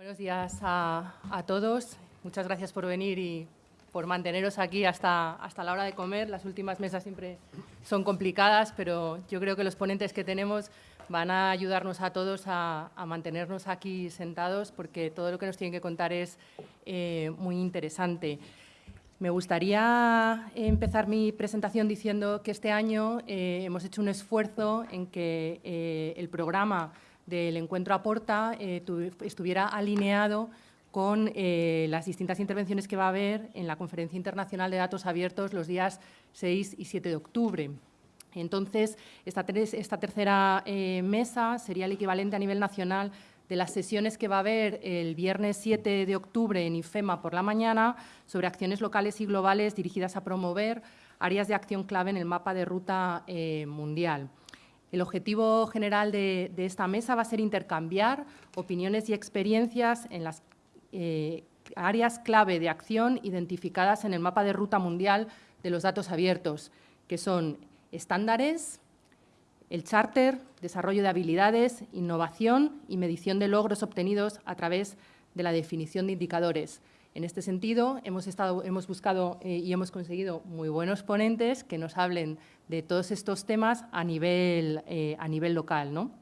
Buenos días a, todos. Muchas gracias por venir y por manteneros aquí hasta, hasta la hora de comer. Las últimas mesas siempre son complicadas, pero yo creo que los ponentes que tenemos van a ayudarnos a todos a, a mantenernos aquí sentados porque todo lo que nos tienen que contar es eh, muy interesante. Me gustaría empezar mi presentación diciendo que este año eh, hemos hecho un esfuerzo en que eh, el programa del Encuentro Aporta eh, estuviera alineado con eh, las distintas intervenciones que va a haber en la Conferencia Internacional de Datos Abiertos los días 6 y 7 de octubre. Entonces, esta, tercera eh, mesa sería el equivalente a nivel nacional de las sesiones que va a haber el viernes 7 de octubre en IFEMA por la mañana sobre acciones locales y globales dirigidas a promover áreas de acción clave en el mapa de ruta eh, mundial. El objetivo general de, esta mesa va a ser intercambiar opiniones y experiencias en las eh, áreas clave de acción identificadas en el mapa de ruta mundial de los datos abiertos, que son estándares, el charter, desarrollo de habilidades, innovación y medición de logros obtenidos a través de la definición de indicadores. En este sentido, hemos, estado, hemos buscado eh, y hemos conseguido muy buenos ponentes que nos hablen de todos estos temas a nivel, eh, a nivel local. ¿no?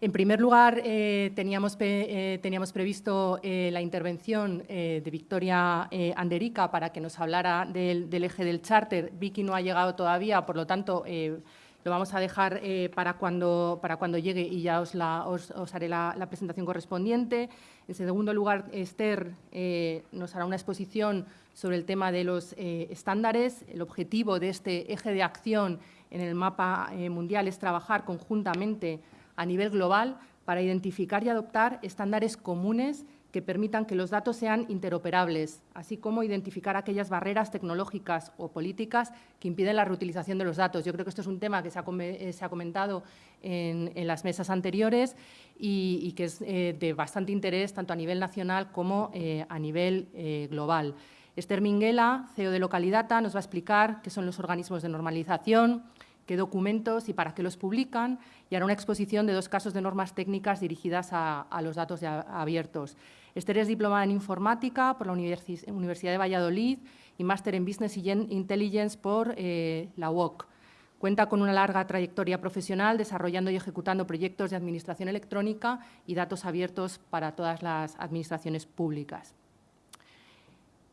En primer lugar, eh, teníamos, teníamos, previsto la intervención de Victoria Anderica para que nos hablara del, del, eje del charter. Vicky no ha llegado todavía, por lo tanto, lo vamos a dejar para, cuando, para cuando llegue y ya os, os, haré la, la, presentación correspondiente. En segundo lugar, Esther nos hará una exposición sobre el tema de los estándares. El objetivo de este eje de acción en el mapa mundial es trabajar conjuntamente a nivel global para identificar y adoptar estándares comunes que permitan que los datos sean interoperables, así como identificar aquellas barreras tecnológicas o políticas que impiden la reutilización de los datos. Yo creo que esto es un tema que se ha, eh, se ha comentado en, en, las mesas anteriores y, y que es eh, de bastante interés tanto a nivel nacional como eh, a nivel eh, global. Esther Minguela, CEO de Localidata, nos va a explicar qué son los organismos de normalización, qué documentos y para qué los publican, y hará una exposición de dos casos de normas técnicas dirigidas a, a los datos abiertos. Esther es diplomada en Informática por la Universidad de Valladolid y máster en Business Intelligence por eh, la UOC. Cuenta con una larga trayectoria profesional desarrollando y ejecutando proyectos de administración electrónica y datos abiertos para todas las administraciones públicas.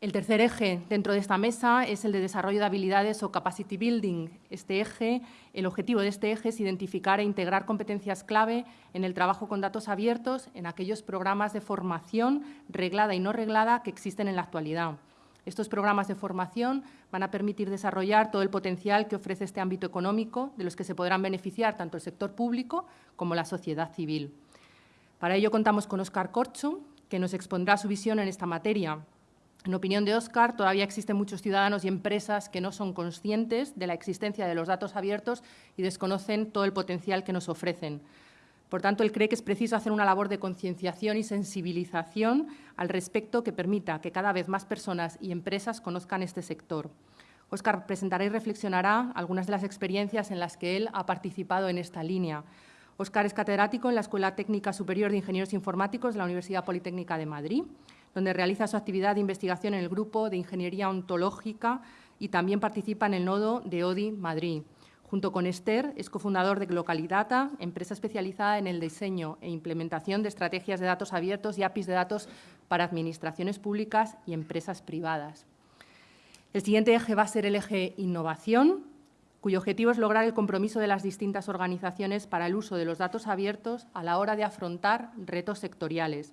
El tercer eje dentro de esta mesa es el de desarrollo de habilidades o capacity building. Este eje, el objetivo de este eje es identificar e integrar competencias clave en el trabajo con datos abiertos en aquellos programas de formación reglada y no reglada que existen en la actualidad. Estos programas de formación van a permitir desarrollar todo el potencial que ofrece este ámbito económico, de los que se podrán beneficiar tanto el sector público como la sociedad civil. Para ello contamos con Óscar Corcho, que nos expondrá su visión en esta materia. En opinión de Óscar, todavía existen muchos ciudadanos y empresas que no son conscientes de la existencia de los datos abiertos y desconocen todo el potencial que nos ofrecen. Por tanto, él cree que es preciso hacer una labor de concienciación y sensibilización al respecto que permita que cada vez más personas y empresas conozcan este sector. Óscar presentará y reflexionará algunas de las experiencias en las que él ha participado en esta línea. Óscar es catedrático en la Escuela Técnica Superior de Ingenieros Informáticos de la Universidad Politécnica de Madrid donde realiza su actividad de investigación en el grupo de Ingeniería Ontológica y también participa en el nodo de ODI Madrid. Junto con Esther, es cofundador de Localidata, empresa especializada en el diseño e implementación de estrategias de datos abiertos y APIs de datos para administraciones públicas y empresas privadas. El siguiente eje va a ser el eje innovación, cuyo objetivo es lograr el compromiso de las distintas organizaciones para el uso de los datos abiertos a la hora de afrontar retos sectoriales,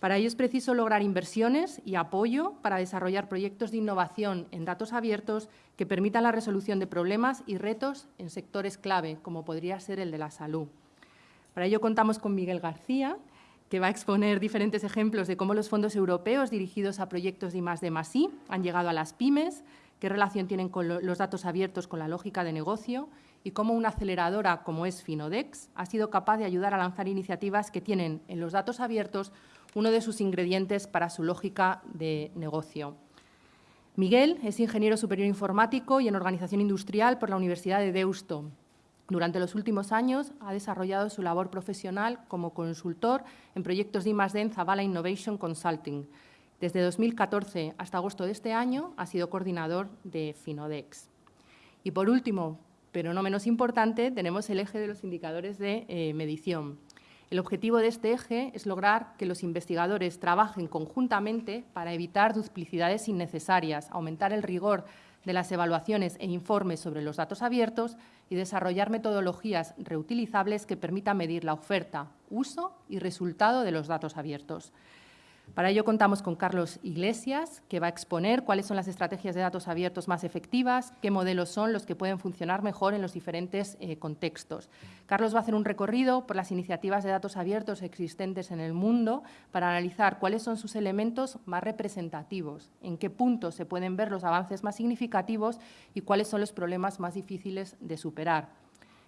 para ello es preciso lograr inversiones y apoyo para desarrollar proyectos de innovación en datos abiertos que permitan la resolución de problemas y retos en sectores clave, como podría ser el de la salud. Para ello contamos con Miguel García, que va a exponer diferentes ejemplos de cómo los fondos europeos dirigidos a proyectos de I+D+I han llegado a las pymes, qué relación tienen con los datos abiertos con la lógica de negocio y cómo una aceleradora como es Finodex ha sido capaz de ayudar a lanzar iniciativas que tienen en los datos abiertos uno de sus ingredientes para su lógica de negocio. Miguel es ingeniero superior informático y en organización industrial por la Universidad de Deusto. Durante los últimos años ha desarrollado su labor profesional como consultor en proyectos de I+.D. Zavala Innovation Consulting. Desde 2014 hasta agosto de este año ha sido coordinador de Finodex. Y por último, pero no menos importante, tenemos el eje de los indicadores de eh, medición. El objetivo de este eje es lograr que los investigadores trabajen conjuntamente para evitar duplicidades innecesarias, aumentar el rigor de las evaluaciones e informes sobre los datos abiertos y desarrollar metodologías reutilizables que permitan medir la oferta, uso y resultado de los datos abiertos. Para ello contamos con Carlos Iglesias, que va a exponer cuáles son las estrategias de datos abiertos más efectivas, qué modelos son los que pueden funcionar mejor en los diferentes eh, contextos. Carlos va a hacer un recorrido por las iniciativas de datos abiertos existentes en el mundo para analizar cuáles son sus elementos más representativos, en qué puntos se pueden ver los avances más significativos y cuáles son los problemas más difíciles de superar.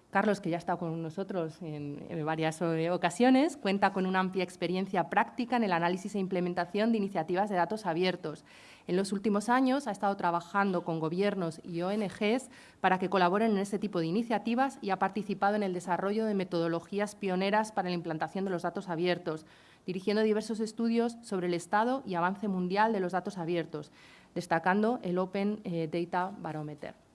Carlos, que ya ha estado con nosotros en, varias eh, ocasiones, cuenta con una amplia experiencia práctica en el análisis e implementación de iniciativas de datos abiertos. En los últimos años ha estado trabajando con gobiernos y ONGs para que colaboren en este tipo de iniciativas y ha participado en el desarrollo de metodologías pioneras para la implantación de los datos abiertos, dirigiendo diversos estudios sobre el estado y avance mundial de los datos abiertos, destacando el Open eh, Data Barometer.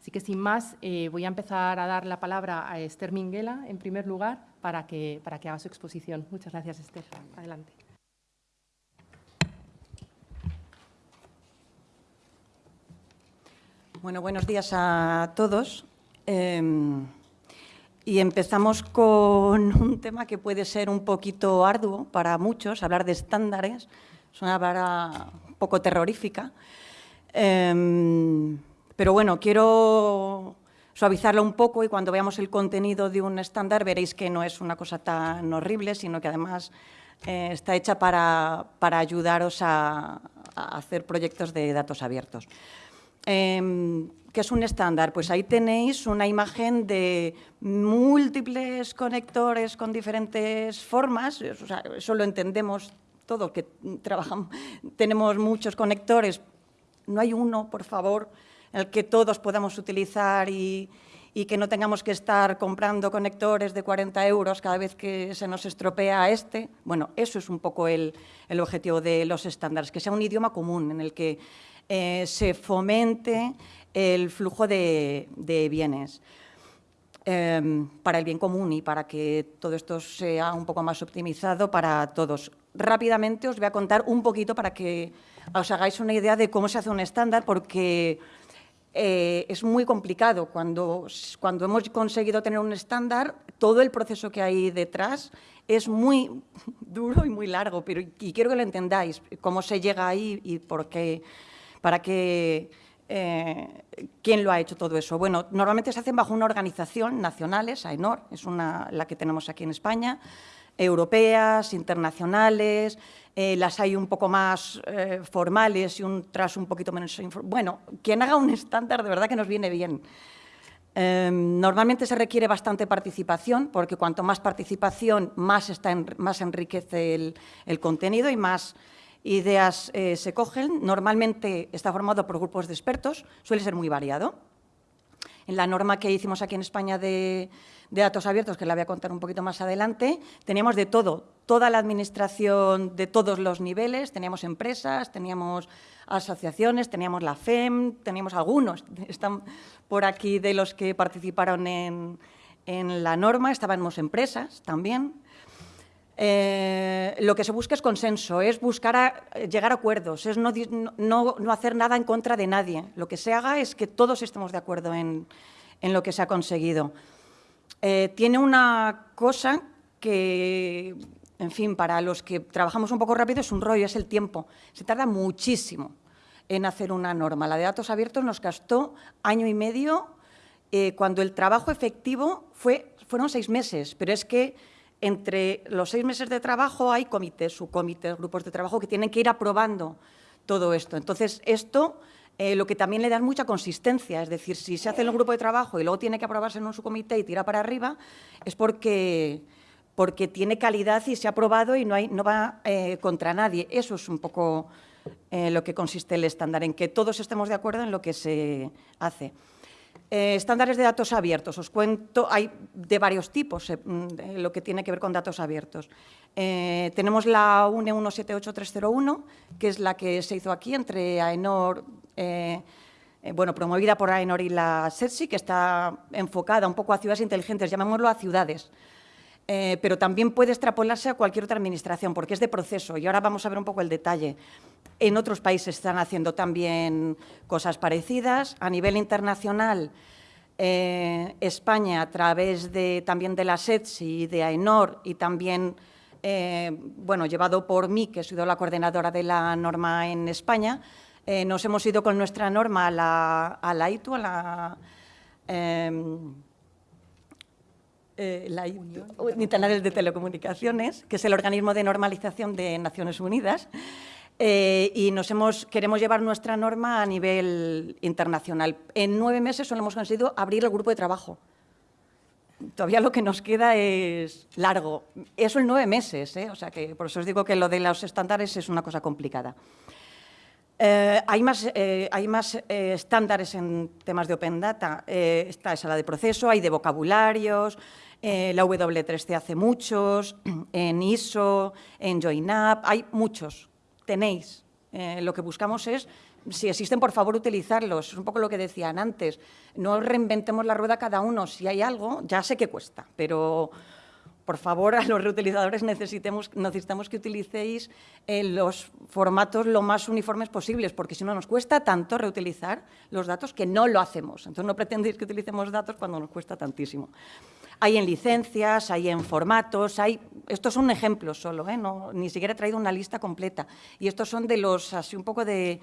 Así que sin más, eh, voy a empezar a dar la palabra a Esther Minguela, en primer lugar, para que, para que haga su exposición. Muchas gracias, Esther. Adelante. Bueno, buenos días a todos. Em, y empezamos con un tema que puede ser un poquito arduo para muchos, hablar de estándares. Es una palabra un poco terrorífica. Em, pero bueno, quiero suavizarlo un poco y cuando veamos el contenido de un estándar veréis que no es una cosa tan horrible, sino que además eh, está hecha para, ayudaros a, hacer proyectos de datos abiertos. Em, ¿Qué es un estándar? Pues ahí tenéis una imagen de múltiples conectores con diferentes formas, eso lo entendemos todo, que trabajamos, tenemos muchos conectores, no hay uno, por favor, el que todos podamos utilizar y, que no tengamos que estar comprando conectores de 40 euros cada vez que se nos estropea este. Bueno, eso es un poco el, objetivo de los estándares, que sea un idioma común en el que eh, se fomente el flujo de, bienes em, para el bien común y para que todo esto sea un poco más optimizado para todos. Rápidamente os voy a contar un poquito para que os hagáis una idea de cómo se hace un estándar, porque eh, es muy complicado. Cuando, cuando hemos conseguido tener un estándar, todo el proceso que hay detrás es muy duro y muy largo, pero y quiero que lo entendáis, cómo se llega ahí y por qué, para qué, eh, quién lo ha hecho todo eso. Bueno, normalmente se hacen bajo una organización nacionales, AENOR, es una, la que tenemos aquí en España, europeas, internacionales, eh, las hay un poco más eh, formales y un tras un poquito menos... Bueno, quien haga un estándar de verdad que nos viene bien. Em, normalmente se requiere bastante participación, porque cuanto más participación, más, está más enriquece el, contenido y más ideas eh, se cogen. Normalmente está formado por grupos de expertos, suele ser muy variado. En la norma que hicimos aquí en España de, de datos abiertos, que la voy a contar un poquito más adelante, teníamos de todo, toda la administración de todos los niveles, teníamos empresas, teníamos asociaciones, teníamos la FEM, teníamos algunos, están por aquí de los que participaron en, la norma, estábamos empresas también. Eh, lo que se busca es consenso, es buscar llegar a acuerdos, es no, no, hacer nada en contra de nadie. Lo que se haga es que todos estemos de acuerdo en, en lo que se ha conseguido. Eh, tiene una cosa que, en fin, para los que trabajamos un poco rápido es un rollo, es el tiempo. Se tarda muchísimo en hacer una norma. La de datos abiertos nos gastó año y medio eh, cuando el trabajo efectivo fue, fueron seis meses, pero es que entre los seis meses de trabajo hay comités, subcomités, grupos de trabajo que tienen que ir aprobando todo esto. Entonces, esto eh, lo que también le da mucha consistencia. Es decir, si se hace en el grupo de trabajo y luego tiene que aprobarse en un subcomité y tira para arriba, es porque, porque tiene calidad y se ha aprobado y no, hay, no va eh, contra nadie. Eso es un poco eh, lo que consiste el estándar, en que todos estemos de acuerdo en lo que se hace. Eh, estándares de datos abiertos, os cuento, hay de varios tipos mm, lo que tiene que ver con datos abiertos. tenemos la UNE 178301, que es la que se hizo aquí entre AENOR, bueno, promovida por AENOR y la SETSI, que está enfocada un poco a ciudades inteligentes, llamémoslo a ciudades. Eh, pero también puede extrapolarse a cualquier otra administración, porque es de proceso. Y ahora vamos a ver un poco el detalle. En otros países están haciendo también cosas parecidas. A nivel internacional, eh, España, a través de, también de la SETSI, de AENOR y también, eh, bueno, llevado por mí, que he sido la coordinadora de la norma en España, nos hemos ido con nuestra norma a la, a la ITU, a la eh, la Internacional de Telecomunicaciones, que es el organismo de normalización de Naciones Unidas, eh, y nos hemos, queremos llevar nuestra norma a nivel internacional. En nueve meses solo hemos conseguido abrir el grupo de trabajo. Todavía lo que nos queda es largo. Eso en nueve meses, ¿eh? o sea que por eso os digo que lo de los estándares es una cosa complicada. Eh, hay más, hay más estándares en temas de Open Data. está esa la de proceso, hay de vocabularios, eh, la W3C hace muchos, en ISO, en JoinUp, hay muchos, tenéis. Eh, lo que buscamos es, si existen, por favor, utilizarlos. Es un poco lo que decían antes. No reinventemos la rueda cada uno. Si hay algo, ya sé que cuesta, pero por favor, a los reutilizadores necesitamos, necesitamos que utilicéis eh, los formatos lo más uniformes posibles, porque si no nos cuesta tanto reutilizar los datos que no lo hacemos. Entonces, no pretendéis que utilicemos datos cuando nos cuesta tantísimo. Hay en licencias, hay en formatos, hay... Estos son ejemplos solo, ¿eh? no, ni siquiera he traído una lista completa. Y estos son de los, así un poco de...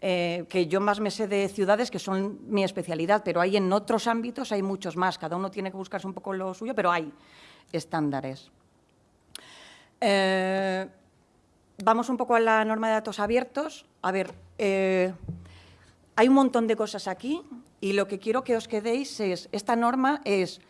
Eh, que yo más me sé de ciudades, que son mi especialidad, pero hay en otros ámbitos, hay muchos más. Cada uno tiene que buscarse un poco lo suyo, pero hay estándares. Eh, vamos un poco a la norma de datos abiertos. A ver, hay un montón de cosas aquí y lo que quiero que os quedéis es, esta norma es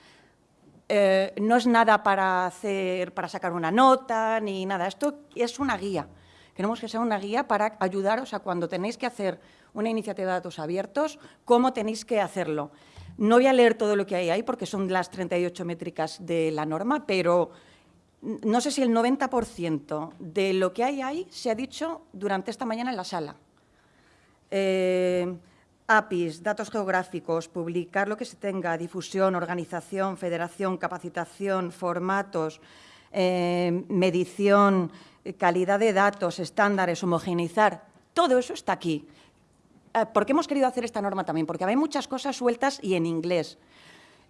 eh, no es nada para, hacer, para sacar una nota ni nada. Esto es una guía. Queremos que sea una guía para ayudaros a cuando tenéis que hacer una iniciativa de datos abiertos, cómo tenéis que hacerlo. No voy a leer todo lo que hay ahí porque son las 38 métricas de la norma, pero no sé si el 90% de lo que hay ahí se ha dicho durante esta mañana en la sala. Eh, APIs, datos geográficos, publicar lo que se tenga, difusión, organización, federación, capacitación, formatos, eh, medición, calidad de datos, estándares, homogeneizar, todo eso está aquí. Eh, ¿Por qué hemos querido hacer esta norma también? Porque hay muchas cosas sueltas y en inglés.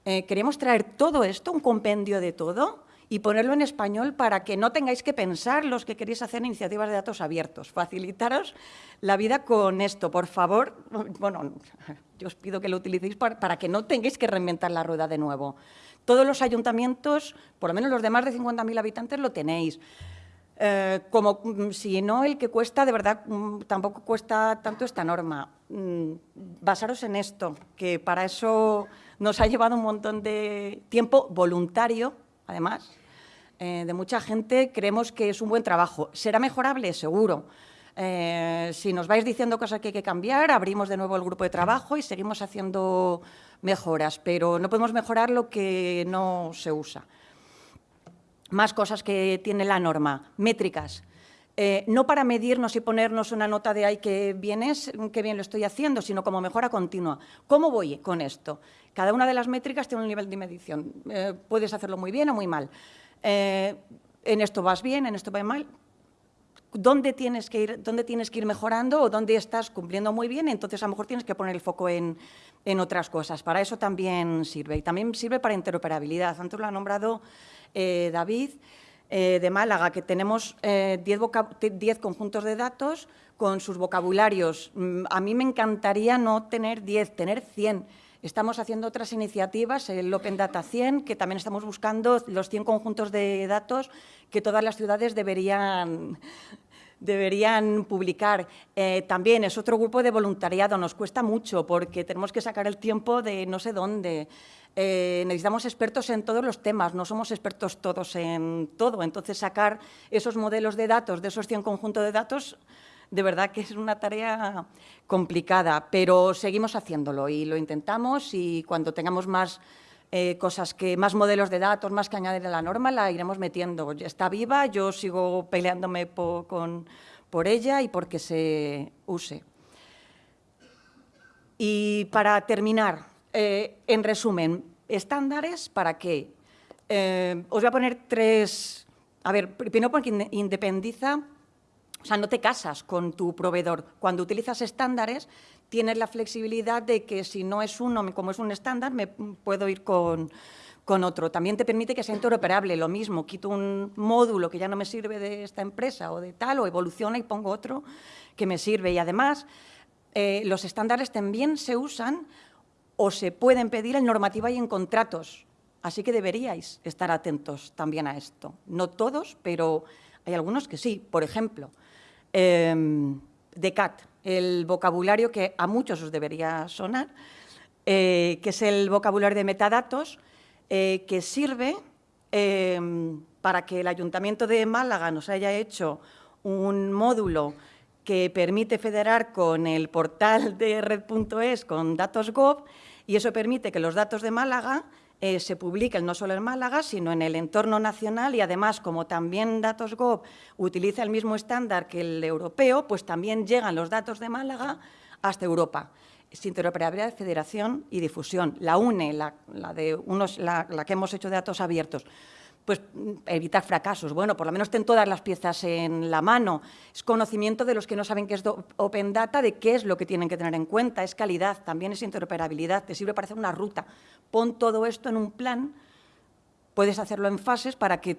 Eh, queremos traer todo esto, un compendio de todo, y ponerlo en español para que no tengáis que pensar los que queréis hacer iniciativas de datos abiertos. Facilitaros la vida con esto, por favor. Bueno, yo os pido que lo utilicéis para, que no tengáis que reinventar la rueda de nuevo. Todos los ayuntamientos, por lo menos los de más de 50.000 habitantes, lo tenéis. Eh, como mm, si no, el que cuesta, de verdad, mm, tampoco cuesta tanto esta norma. Mm, basaros en esto, que para eso nos ha llevado un montón de tiempo voluntario, además, eh, de mucha gente, creemos que es un buen trabajo. ¿Será mejorable? Seguro. Eh, si nos vais diciendo cosas que hay que cambiar, abrimos de nuevo el grupo de trabajo y seguimos haciendo mejoras, pero no podemos mejorar lo que no se usa. Más cosas que tiene la norma, métricas. Eh, no para medirnos y ponernos una nota de ¡ay, qué bien es, qué bien lo estoy haciendo!, sino como mejora continua. ¿Cómo voy con esto? Cada una de las métricas tiene un nivel de medición. puedes hacerlo muy bien o muy mal. Eh, en esto vas bien, en esto vas mal, dónde tienes que ir, dónde tienes que ir mejorando o dónde estás cumpliendo muy bien, entonces a lo mejor tienes que poner el foco en, otras cosas. Para eso también sirve. Y también sirve para interoperabilidad. Antes lo ha nombrado eh, David eh, de Málaga, que tenemos 10 conjuntos de datos con sus vocabularios. Mm, a mí me encantaría no tener 10, tener 100 Estamos haciendo otras iniciativas, el Open Data 100, que también estamos buscando los 100 conjuntos de datos que todas las ciudades deberían, deberían publicar. Eh, también es otro grupo de voluntariado, nos cuesta mucho porque tenemos que sacar el tiempo de no sé dónde. Eh, necesitamos expertos en todos los temas, no somos expertos todos en todo. Entonces, sacar esos modelos de datos, de esos 100 conjuntos de datos, de verdad que es una tarea complicada, pero seguimos haciéndolo y lo intentamos y cuando tengamos más eh, cosas que, más modelos de datos, más que añadir a la norma, la iremos metiendo. Está viva, yo sigo peleándome por, por ella y porque se use. Y para terminar, eh, en resumen, estándares para qué. Eh, os voy a poner tres... A ver, primero porque independiza, o sea, no te casas con tu proveedor. Cuando utilizas estándares, tienes la flexibilidad de que si no es uno, como es un estándar, me puedo ir con, con otro. También te permite que sea interoperable, lo mismo, quito un módulo que ya no me sirve de esta empresa o de tal, o evoluciona y pongo otro que me sirve. Y además, eh, los estándares también se usan o se pueden pedir en normativa y en contratos. Así que deberíais estar atentos también a esto. No todos, pero hay algunos que sí. Por ejemplo, eh, DECAT, el vocabulario que a muchos os debería sonar, eh, que es el vocabulario de metadatos, eh, que sirve eh, para que el Ayuntamiento de Málaga nos haya hecho un módulo que permite federar con el portal de red.es con datos gov y eso permite que los datos de Málaga se publiquen no solo en Málaga, sino en el entorno nacional y además, como también Datos Gov utiliza el mismo estándar que el europeo, pues también llegan los datos de Málaga hasta Europa. Es interoperabilidad, federación y difusión. La UNE, la, de unos, la, que hemos hecho de datos abiertos, pues evitar fracasos. Bueno, por lo menos ten todas las piezas en la mano. Es conocimiento de los que no saben qué es Open Data, de qué es lo que tienen que tener en cuenta. Es calidad, también es interoperabilidad, te sirve para hacer una ruta. Pon todo esto en un plan Puedes hacerlo en fases para que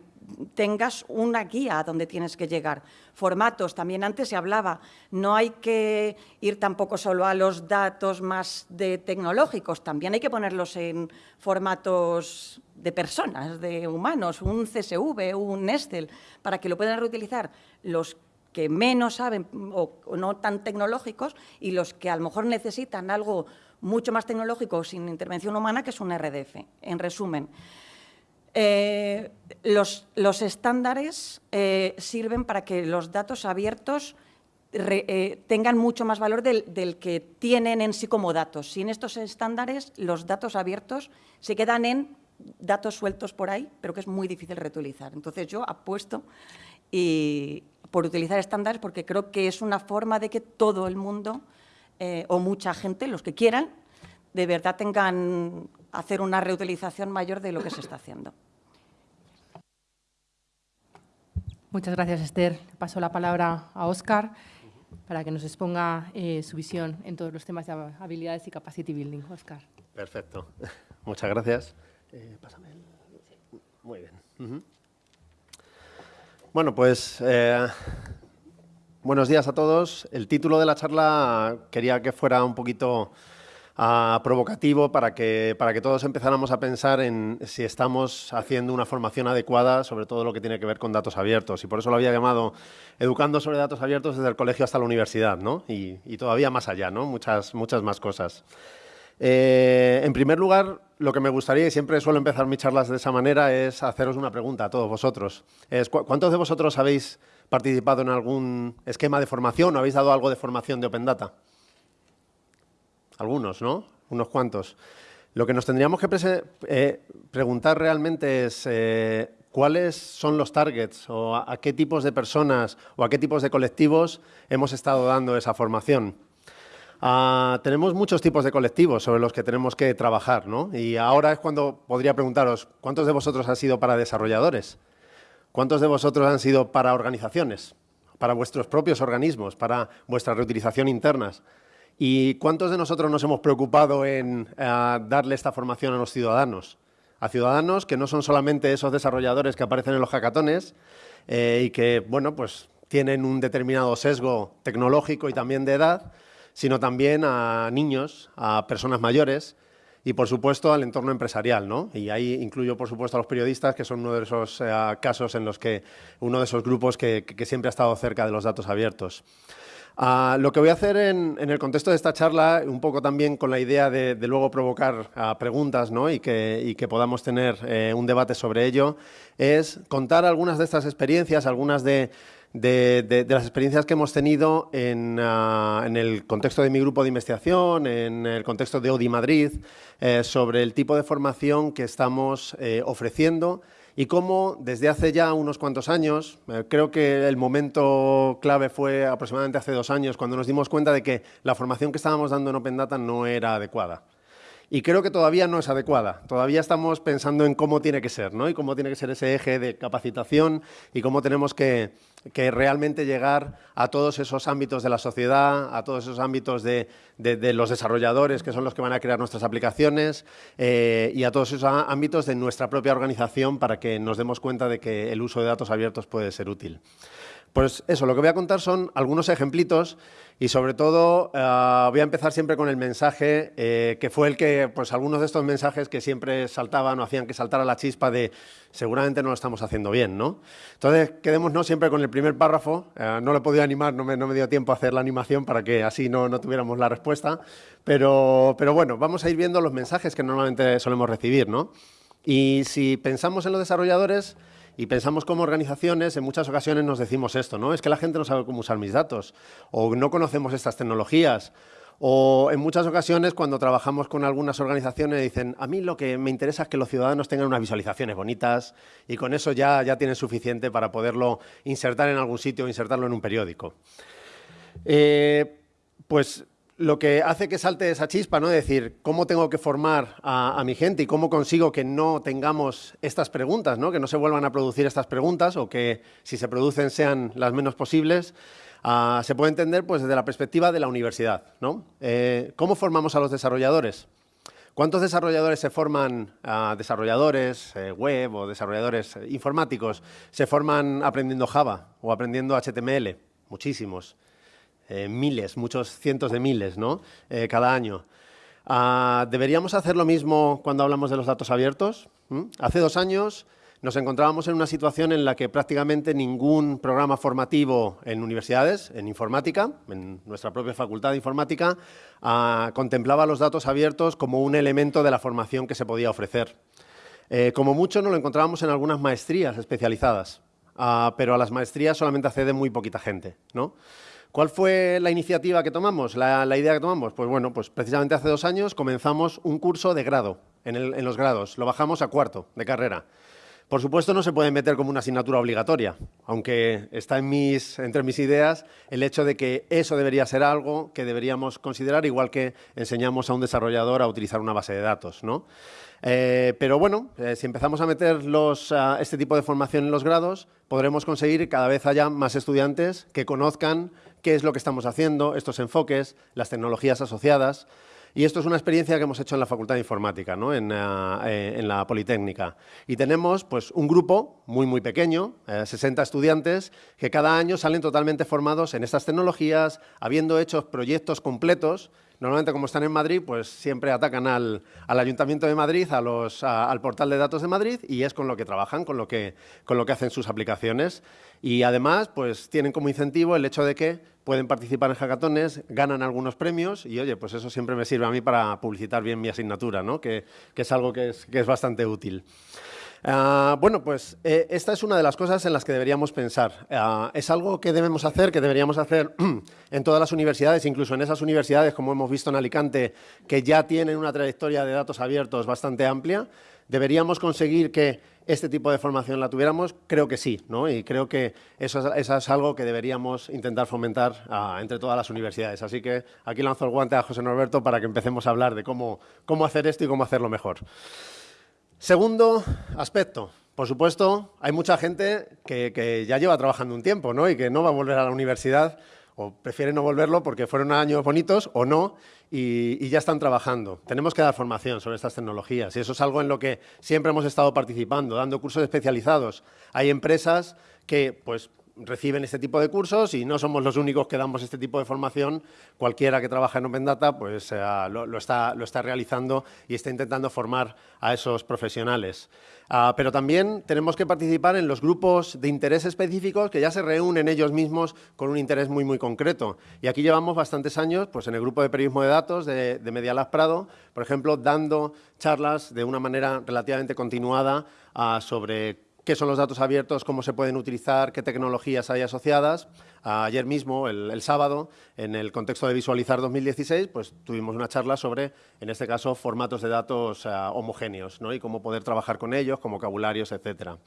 tengas una guía a donde tienes que llegar. Formatos, también antes se hablaba, no hay que ir tampoco solo a los datos más de tecnológicos, también hay que ponerlos en formatos de personas, de humanos, un CSV, un Nestel, para que lo puedan reutilizar los que menos saben o no tan tecnológicos y los que a lo mejor necesitan algo mucho más tecnológico sin intervención humana, que es un RDF. En resumen, eh, los, estándares eh, sirven para que los datos abiertos eh, tengan mucho más valor del, que tienen en sí como datos. Sin estos estándares, los datos abiertos se quedan en datos sueltos por ahí, pero que es muy difícil reutilizar. Entonces, yo apuesto y, por utilizar estándares porque creo que es una forma de que todo el mundo o mucha gente, los que quieran, de verdad tengan hacer una reutilización mayor de lo que se está haciendo. Muchas gracias, Esther. Paso la palabra a Óscar para que nos exponga eh, su visión en todos los temas de habilidades y capacity building. Óscar. Perfecto. Muchas gracias. Eh, pásame el... Muy bien. Bueno, pues eh, buenos días a todos. El título de la charla quería que fuera un poquito provocativo para que, para que todos empezáramos a pensar en si estamos haciendo una formación adecuada sobre todo lo que tiene que ver con datos abiertos. Y por eso lo había llamado Educando sobre datos abiertos desde el colegio hasta la universidad, ¿no? y, todavía más allá, ¿no? muchas, muchas más cosas. Eh, en primer lugar, lo que me gustaría, y siempre suelo empezar mis charlas de esa manera, es haceros una pregunta a todos vosotros. ¿Cuántos de vosotros habéis participado en algún esquema de formación o habéis dado algo de formación de Open Data? Algunos, ¿no? Unos cuantos. Lo que nos tendríamos que eh, preguntar realmente es eh, cuáles son los targets o a, qué tipos de personas o a qué tipos de colectivos hemos estado dando esa formación. Ah, tenemos muchos tipos de colectivos sobre los que tenemos que trabajar, ¿no? Y ahora es cuando podría preguntaros, ¿cuántos de vosotros han sido para desarrolladores? ¿Cuántos de vosotros han sido para organizaciones? Para vuestros propios organismos, para vuestra reutilización internas. ¿Y cuántos de nosotros nos hemos preocupado en eh, darle esta formación a los ciudadanos? A ciudadanos que no son solamente esos desarrolladores que aparecen en los hackatones eh, y que, bueno, pues tienen un determinado sesgo tecnológico y también de edad, sino también a niños, a personas mayores y, por supuesto, al entorno empresarial. ¿no? Y ahí incluyo, por supuesto, a los periodistas, que son uno de esos eh, casos en los que, uno de esos grupos que siempre ha estado cerca de los datos abiertos. Ah, lo que voy a hacer en, el contexto de esta charla, un poco también con la idea de, luego provocar ah, preguntas y, que, podamos tener eh, un debate sobre ello, es contar algunas de estas experiencias, algunas de, de, las experiencias que hemos tenido ah, en, el contexto de mi grupo de investigación, en el contexto de ODI Madrid, eh, sobre el tipo de formación que estamos eh, ofreciendo y cómo desde hace ya unos cuantos años, eh, creo que el momento clave fue aproximadamente hace dos años, cuando nos dimos cuenta de que la formación que estábamos dando en Open Data no era adecuada y creo que todavía no es adecuada. Todavía estamos pensando en cómo tiene que ser, ¿no? Y cómo tiene que ser ese eje de capacitación y cómo tenemos que, realmente llegar a todos esos ámbitos de la sociedad, a todos esos ámbitos de, los desarrolladores, que son los que van a crear nuestras aplicaciones, eh, y a todos esos ámbitos de nuestra propia organización para que nos demos cuenta de que el uso de datos abiertos puede ser útil. Pues eso, lo que voy a contar son algunos ejemplitos y sobre todo eh, voy a empezar siempre con el mensaje eh, que fue el que, pues algunos de estos mensajes que siempre saltaban o hacían que saltara la chispa de seguramente no lo estamos haciendo bien, ¿no? Entonces, quedémonos siempre con el primer párrafo. Eh, no lo he podido animar, no me, dio tiempo a hacer la animación para que así no, no tuviéramos la respuesta. Pero, pero bueno, vamos a ir viendo los mensajes que normalmente solemos recibir, ¿no? Y si pensamos en los desarrolladores, y pensamos como organizaciones, en muchas ocasiones nos decimos esto, ¿no? Es que la gente no sabe cómo usar mis datos, o no conocemos estas tecnologías, o en muchas ocasiones cuando trabajamos con algunas organizaciones dicen, a mí lo que me interesa es que los ciudadanos tengan unas visualizaciones bonitas y con eso ya, ya tienen suficiente para poderlo insertar en algún sitio o insertarlo en un periódico. Eh, pues lo que hace que salte esa chispa, ¿no? De decir, ¿cómo tengo que formar a, mi gente y cómo consigo que no tengamos estas preguntas, ¿no? Que no se vuelvan a producir estas preguntas o que, si se producen, sean las menos posibles. Ah, se puede entender pues, desde la perspectiva de la universidad, ¿no? Eh, ¿Cómo formamos a los desarrolladores? ¿Cuántos desarrolladores se forman, ah, desarrolladores eh, web o desarrolladores informáticos, se forman aprendiendo Java o aprendiendo HTML? Muchísimos. Eh, miles, muchos cientos de miles, ¿no? Eh, cada año. Ah, ¿Deberíamos hacer lo mismo cuando hablamos de los datos abiertos? Hace dos años nos encontrábamos en una situación en la que prácticamente ningún programa formativo en universidades, en informática, en nuestra propia facultad de informática, ah, contemplaba los datos abiertos como un elemento de la formación que se podía ofrecer. Eh, como mucho nos lo encontrábamos en algunas maestrías especializadas, ah, pero a las maestrías solamente accede muy poquita gente. ¿no? ¿Cuál fue la iniciativa que tomamos, la, idea que tomamos? Pues bueno, pues precisamente hace dos años comenzamos un curso de grado en, los grados. Lo bajamos a cuarto de carrera. Por supuesto, no se puede meter como una asignatura obligatoria, aunque está entre mis ideas el hecho de que eso debería ser algo que deberíamos considerar, igual que enseñamos a un desarrollador a utilizar una base de datos. ¿no? Eh, pero bueno, eh, si empezamos a meter este tipo de formación en los grados, podremos conseguir que cada vez haya más estudiantes que conozcan qué es lo que estamos haciendo, estos enfoques, las tecnologías asociadas. Y esto es una experiencia que hemos hecho en la Facultad de Informática, ¿no? en, eh, la Politécnica. Y tenemos pues, un grupo muy, muy pequeño, 60 estudiantes, que cada año salen totalmente formados en estas tecnologías, habiendo hecho proyectos completos Normalmente, como están en Madrid, pues siempre atacan al, Ayuntamiento de Madrid, a al portal de datos de Madrid, y es con lo que trabajan, con lo que, con lo que hacen sus aplicaciones. Y además, pues tienen como incentivo el hecho de que pueden participar en hackatones, ganan algunos premios, y oye, pues eso siempre me sirve a mí para publicitar bien mi asignatura, ¿no? que, que es algo que es, que es bastante útil. Ah, bueno, pues eh, esta es una de las cosas en las que deberíamos pensar. Ah, es algo que debemos hacer, que deberíamos hacer en todas las universidades, incluso en esas universidades, como hemos visto en Alicante, que ya tienen una trayectoria de datos abiertos bastante amplia. ¿Deberíamos conseguir que este tipo de formación la tuviéramos? Creo que sí, ¿no? y creo que eso es, algo que deberíamos intentar fomentar ah, entre todas las universidades. Así que aquí lanzo el guante a José Norberto para que empecemos a hablar de cómo, cómo hacer esto y cómo hacerlo mejor. Segundo aspecto, por supuesto, hay mucha gente que, ya lleva trabajando un tiempo ¿no? y que no va a volver a la universidad o prefiere no volverlo porque fueron años bonitos o no y, y, ya están trabajando. Tenemos que dar formación sobre estas tecnologías y eso es algo en lo que siempre hemos estado participando, dando cursos especializados. Hay empresas que pues, reciben este tipo de cursos y no somos los únicos que damos este tipo de formación. Cualquiera que trabaja en Open Data pues, eh, lo, está, lo, está, realizando y está intentando formar a esos profesionales. Ah, pero también tenemos que participar en los grupos de interés específicos que ya se reúnen ellos mismos con un interés muy, muy concreto. Y aquí llevamos bastantes años pues, en el grupo de periodismo de datos de, de Media Lab Prado, por ejemplo, dando charlas de una manera relativamente continuada ah, sobre qué son los datos abiertos, cómo se pueden utilizar, qué tecnologías hay asociadas. Ayer mismo, el, sábado, en el contexto de Visualizar 2016, pues tuvimos una charla sobre, en este caso, formatos de datos eh, homogéneos ¿no? y cómo poder trabajar con ellos, con vocabularios, etcétera.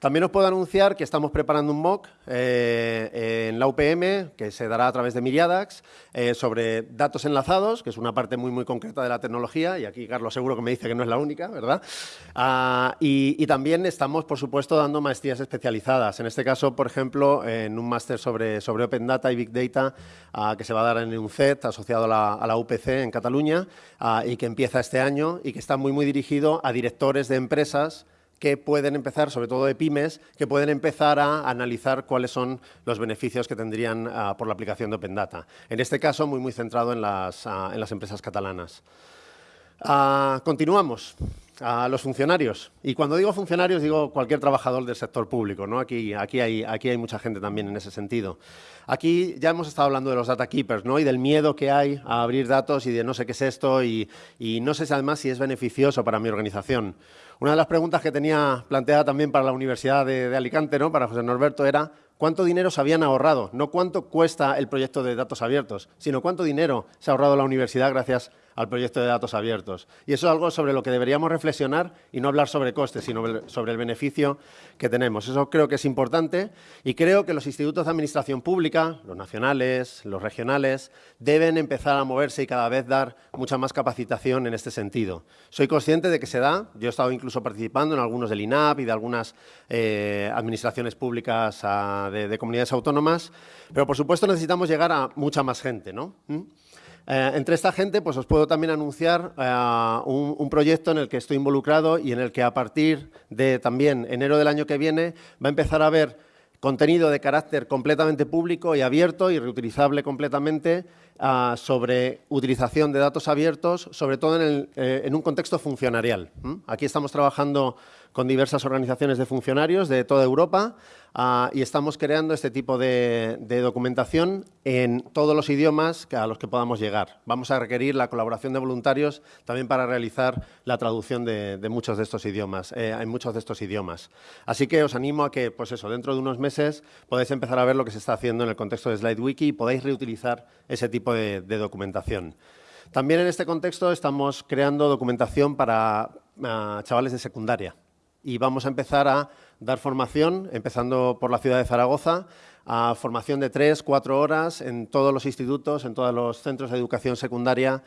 También os puedo anunciar que estamos preparando un MOOC eh, en la UPM, que se dará a través de Miriadax, eh, sobre datos enlazados, que es una parte muy, muy concreta de la tecnología, y aquí Carlos seguro que me dice que no es la única, ¿verdad? Ah, y, también estamos, por supuesto, dando maestrías especializadas. En este caso, por ejemplo, en un máster sobre, sobre Open Data y Big Data, ah, que se va a dar en UNCED, asociado a la, UPC en Cataluña, ah, y que empieza este año, y que está muy, muy dirigido a directores de empresas que pueden empezar, sobre todo de pymes, que pueden empezar a analizar cuáles son los beneficios que tendrían ah, por la aplicación de Open Data. En este caso, muy, muy centrado en las, ah, en las empresas catalanas. Ah, continuamos a los funcionarios. Y cuando digo funcionarios, digo cualquier trabajador del sector público. ¿no? Aquí, aquí, hay, aquí hay mucha gente también en ese sentido. Aquí ya hemos estado hablando de los data keepers ¿no? y del miedo que hay a abrir datos y de no sé qué es esto y, y no sé además si es beneficioso para mi organización. Una de las preguntas que tenía planteada también para la Universidad de, Alicante, ¿no? para José Norberto, era cuánto dinero se habían ahorrado, no cuánto cuesta el proyecto de datos abiertos, sino cuánto dinero se ha ahorrado la universidad gracias al proyecto de datos abiertos. Y eso es algo sobre lo que deberíamos reflexionar y no hablar sobre costes, sino sobre el beneficio que tenemos. Eso creo que es importante y creo que los institutos de administración pública, los nacionales, los regionales, deben empezar a moverse y cada vez dar mucha más capacitación en este sentido. Soy consciente de que se da, yo he estado incluso participando en algunos del INAP y de algunas eh, administraciones públicas ah, de, comunidades autónomas, pero por supuesto necesitamos llegar a mucha más gente, ¿no? ¿Mm? Eh, entre esta gente, pues os puedo también anunciar eh, un, proyecto en el que estoy involucrado y en el que a partir de también enero del año que viene va a empezar a haber contenido de carácter completamente público y abierto y reutilizable completamente ah, sobre utilización de datos abiertos, sobre todo en, eh, un contexto funcionarial. Aquí estamos trabajando con diversas organizaciones de funcionarios de toda Europa ah, y estamos creando este tipo de, documentación en todos los idiomas a los que podamos llegar. Vamos a requerir la colaboración de voluntarios también para realizar la traducción de, muchos de estos idiomas, eh, en muchos de estos idiomas. Así que os animo a que, pues eso, dentro de unos meses podáis empezar a ver lo que se está haciendo en el contexto de SlideWiki y podáis reutilizar ese tipo de, documentación. También en este contexto estamos creando documentación para ah, chavales de secundaria y vamos a empezar a dar formación, empezando por la ciudad de Zaragoza, a formación de tres, cuatro horas en todos los institutos, en todos los centros de educación secundaria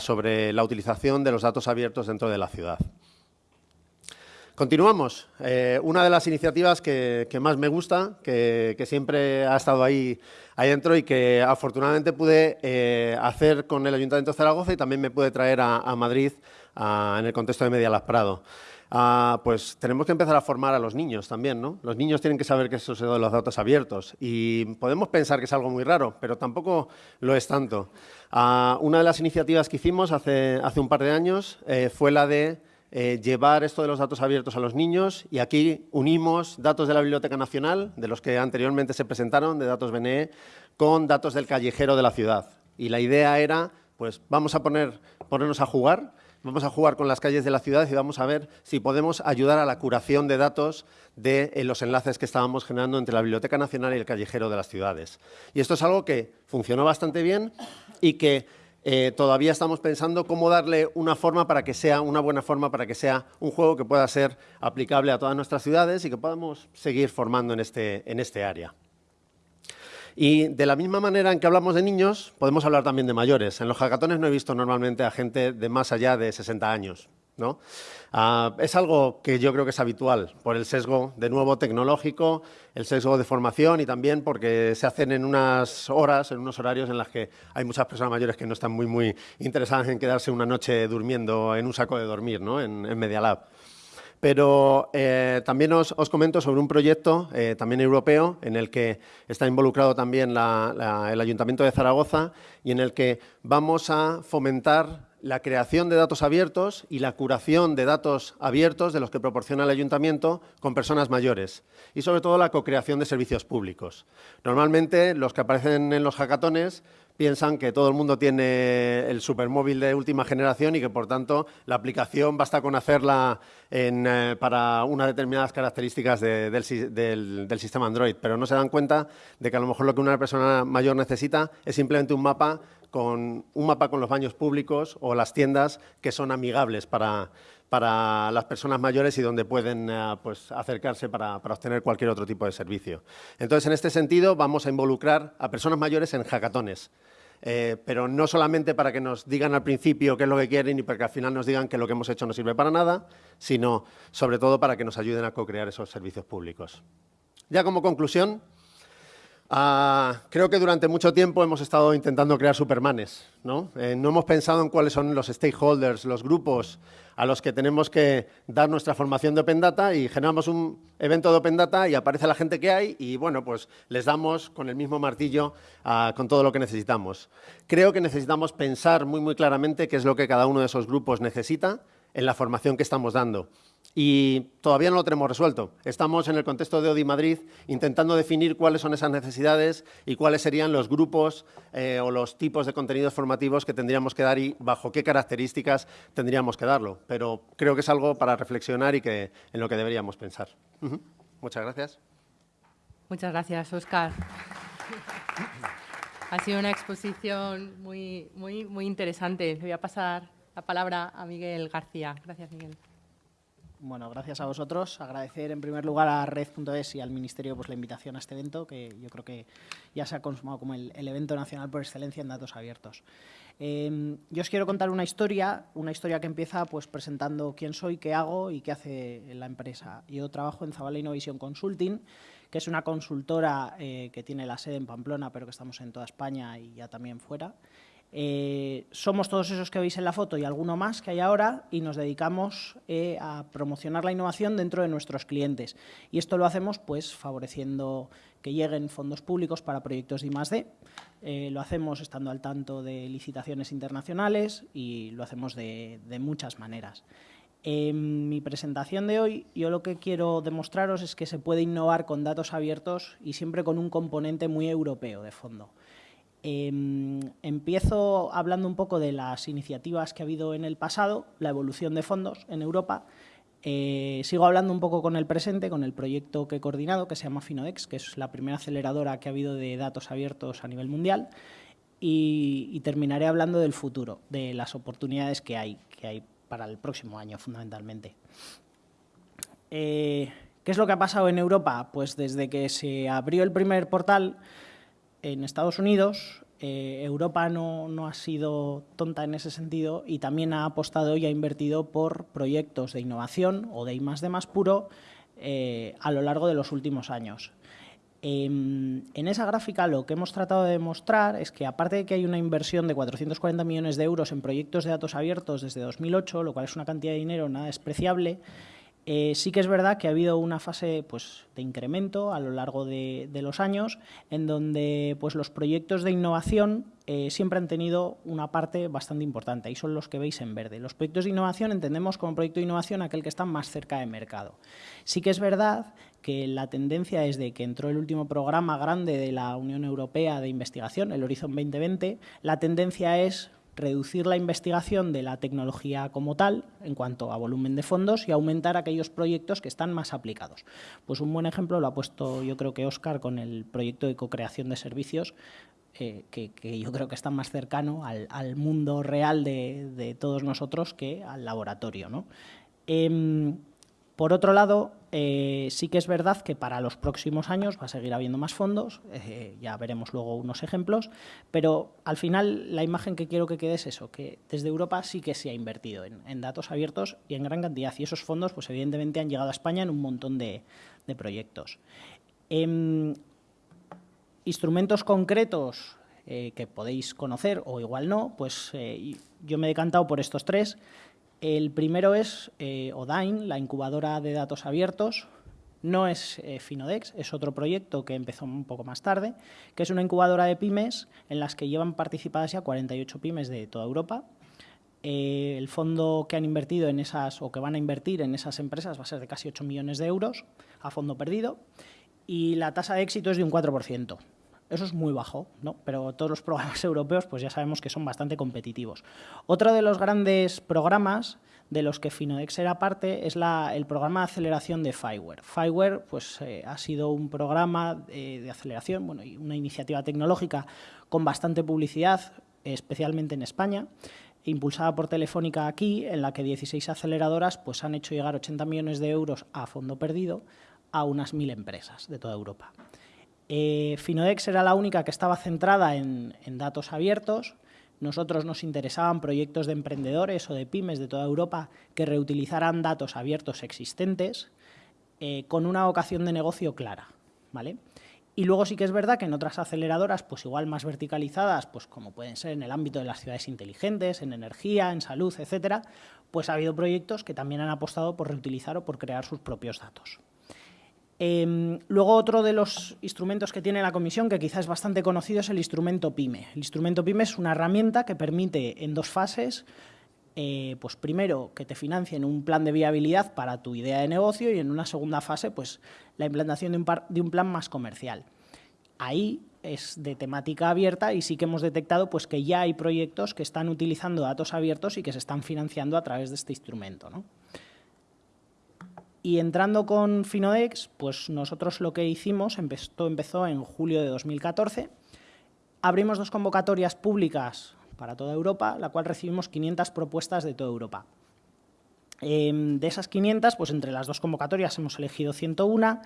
sobre la utilización de los datos abiertos dentro de la ciudad. Continuamos. Eh, una de las iniciativas que, más me gusta, que, siempre ha estado ahí, ahí dentro y que afortunadamente pude eh, hacer con el Ayuntamiento de Zaragoza y también me pude traer a, Madrid en el contexto de Media Las Prado. Ah, pues tenemos que empezar a formar a los niños también, ¿no? Los niños tienen que saber que eso se de los datos abiertos y podemos pensar que es algo muy raro, pero tampoco lo es tanto. Ah, una de las iniciativas que hicimos hace, hace un par de años eh, fue la de eh, llevar esto de los datos abiertos a los niños y aquí unimos datos de la Biblioteca Nacional, de los que anteriormente se presentaron, de datos BNE, con datos del callejero de la ciudad. Y la idea era, pues vamos a poner, ponernos a jugar Vamos a jugar con las calles de la ciudad y vamos a ver si podemos ayudar a la curación de datos de eh, los enlaces que estábamos generando entre la Biblioteca Nacional y el callejero de las ciudades. Y esto es algo que funcionó bastante bien y que eh, todavía estamos pensando cómo darle una forma para que sea una buena forma, para que sea un juego que pueda ser aplicable a todas nuestras ciudades y que podamos seguir formando en este, en este área. Y de la misma manera en que hablamos de niños, podemos hablar también de mayores. En los hackatones no he visto normalmente a gente de más allá de 60 años. ¿no? Ah, es algo que yo creo que es habitual por el sesgo, de nuevo, tecnológico, el sesgo de formación y también porque se hacen en unas horas, en unos horarios en las que hay muchas personas mayores que no están muy, muy interesadas en quedarse una noche durmiendo en un saco de dormir, ¿no? en, en Media Lab. Pero eh, también os, comento sobre un proyecto, eh, también europeo, en el que está involucrado también el Ayuntamiento de Zaragoza y en el que vamos a fomentar la creación de datos abiertos y la curación de datos abiertos de los que proporciona el ayuntamiento con personas mayores y sobre todo la co-creación de servicios públicos. Normalmente los que aparecen en los hackatones piensan que todo el mundo tiene el supermóvil de última generación y que, por tanto, la aplicación basta con hacerla eh, para unas determinadas características del, sistema Android, pero no se dan cuenta de que a lo mejor lo que una persona mayor necesita es simplemente un mapa con, un mapa con los baños públicos o las tiendas que son amigables para, para las personas mayores y donde pueden eh, pues, acercarse para, obtener cualquier otro tipo de servicio. Entonces, en este sentido, vamos a involucrar a personas mayores en hackatones. Eh, pero no solamente para que nos digan al principio qué es lo que quieren y para que al final nos digan que lo que hemos hecho no sirve para nada, sino sobre todo para que nos ayuden a co-crear esos servicios públicos. Ya como conclusión, Ah, creo que durante mucho tiempo hemos estado intentando crear supermanes. ¿no? Eh, no hemos pensado en cuáles son los stakeholders, los grupos a los que tenemos que dar nuestra formación de Open Data y generamos un evento de Open Data y aparece la gente que hay y bueno, pues les damos con el mismo martillo ah, con todo lo que necesitamos. Creo que necesitamos pensar muy, muy claramente qué es lo que cada uno de esos grupos necesita en la formación que estamos dando y todavía no lo tenemos resuelto. Estamos en el contexto de ODI Madrid intentando definir cuáles son esas necesidades y cuáles serían los grupos eh, o los tipos de contenidos formativos que tendríamos que dar y bajo qué características tendríamos que darlo. Pero creo que es algo para reflexionar y que, en lo que deberíamos pensar. Muchas gracias. Muchas gracias, Oscar. Ha sido una exposición muy, muy, muy interesante. Le voy a pasar la palabra a Miguel García. Gracias, Miguel. Bueno, gracias a vosotros. Agradecer en primer lugar a Red.es y al Ministerio pues, la invitación a este evento, que yo creo que ya se ha consumado como el, evento nacional por excelencia en datos abiertos. Em, yo os quiero contar una historia, una historia que empieza pues, presentando quién soy, qué hago y qué hace la empresa. Yo trabajo en Zabala Innovation Consulting, que es una consultora eh, que tiene la sede en Pamplona, pero que estamos en toda España y ya también fuera. Eh, somos todos esos que veis en la foto y alguno más que hay ahora y nos dedicamos eh, a promocionar la innovación dentro de nuestros clientes. Y esto lo hacemos pues favoreciendo que lleguen fondos públicos para proyectos de I+.D. Eh, lo hacemos estando al tanto de licitaciones internacionales y lo hacemos de, de muchas maneras. En mi presentación de hoy, yo lo que quiero demostraros es que se puede innovar con datos abiertos y siempre con un componente muy europeo de fondo. Em, empiezo hablando un poco de las iniciativas que ha habido en el pasado, la evolución de fondos en Europa. Eh, sigo hablando un poco con el presente, con el proyecto que he coordinado, que se llama Finodex, que es la primera aceleradora que ha habido de datos abiertos a nivel mundial. Y, terminaré hablando del futuro, de las oportunidades que hay, que hay para el próximo año, fundamentalmente. Eh, ¿Qué es lo que ha pasado en Europa? Pues desde que se abrió el primer portal, en Estados Unidos eh, Europa no, ha sido tonta en ese sentido y también ha apostado y ha invertido por proyectos de innovación o de I más más puro eh, a lo largo de los últimos años. Em, en esa gráfica lo que hemos tratado de demostrar es que aparte de que hay una inversión de 440 millones de euros en proyectos de datos abiertos desde 2008, lo cual es una cantidad de dinero nada despreciable, eh, sí que es verdad que ha habido una fase pues, de incremento a lo largo de, los años en donde pues, los proyectos de innovación eh, siempre han tenido una parte bastante importante y son los que veis en verde. Los proyectos de innovación entendemos como proyecto de innovación aquel que está más cerca de mercado. Sí que es verdad que la tendencia desde que entró el último programa grande de la Unión Europea de investigación, el Horizon 2020, la tendencia es reducir la investigación de la tecnología como tal en cuanto a volumen de fondos y aumentar aquellos proyectos que están más aplicados. Pues un buen ejemplo lo ha puesto yo creo que Óscar con el proyecto de co-creación de servicios eh, que, yo creo que está más cercano al, mundo real de, todos nosotros que al laboratorio. ¿no? Em, por otro lado, eh, sí que es verdad que para los próximos años va a seguir habiendo más fondos, eh, ya veremos luego unos ejemplos, pero al final la imagen que quiero que quede es eso, que desde Europa sí que se ha invertido en, datos abiertos y en gran cantidad, y esos fondos pues evidentemente han llegado a España en un montón de, proyectos. Em, instrumentos concretos eh, que podéis conocer o igual no, pues yo me he decantado por estos tres, el primero es eh, Odain, la incubadora de datos abiertos. No es eh, Finodex, es otro proyecto que empezó un poco más tarde, que es una incubadora de pymes en las que llevan participadas ya 48 pymes de toda Europa. eh, el fondo que han invertido en esas, o que van a invertir en esas empresas va a ser de casi 8 millones de euros a fondo perdido y la tasa de éxito es de un 4%. Eso es muy bajo, ¿no? pero todos los programas europeos pues ya sabemos que son bastante competitivos. Otro de los grandes programas de los que Finodex era parte es el programa de aceleración de Fireware. Fireware pues, eh, ha sido un programa eh, de aceleración, bueno, y una iniciativa tecnológica con bastante publicidad, especialmente en España, impulsada por Telefónica aquí, en la que 16 aceleradoras pues, han hecho llegar 80 millones de euros a fondo perdido a unas mil empresas de toda Europa. Eh, Finodex era la única que estaba centrada en, datos abiertos. Nosotros nos interesaban proyectos de emprendedores o de pymes de toda Europa que reutilizaran datos abiertos existentes eh, con una vocación de negocio clara. ¿vale? Y luego sí que es verdad que en otras aceleradoras, pues igual más verticalizadas, pues como pueden ser en el ámbito de las ciudades inteligentes, en energía, en salud, etcétera, pues ha habido proyectos que también han apostado por reutilizar o por crear sus propios datos. Em, luego otro de los instrumentos que tiene la comisión, que quizás es bastante conocido, es el instrumento PYME. El instrumento PYME es una herramienta que permite en dos fases, eh, pues primero que te financien un plan de viabilidad para tu idea de negocio y en una segunda fase pues la implantación de un, de un plan más comercial. Ahí es de temática abierta y sí que hemos detectado pues, que ya hay proyectos que están utilizando datos abiertos y que se están financiando a través de este instrumento. ¿no? Y entrando con Finodex, pues nosotros lo que hicimos, empezó, empezó en julio de 2014, abrimos dos convocatorias públicas para toda Europa, la cual recibimos 500 propuestas de toda Europa. Em, de esas 500, pues entre las dos convocatorias hemos elegido 101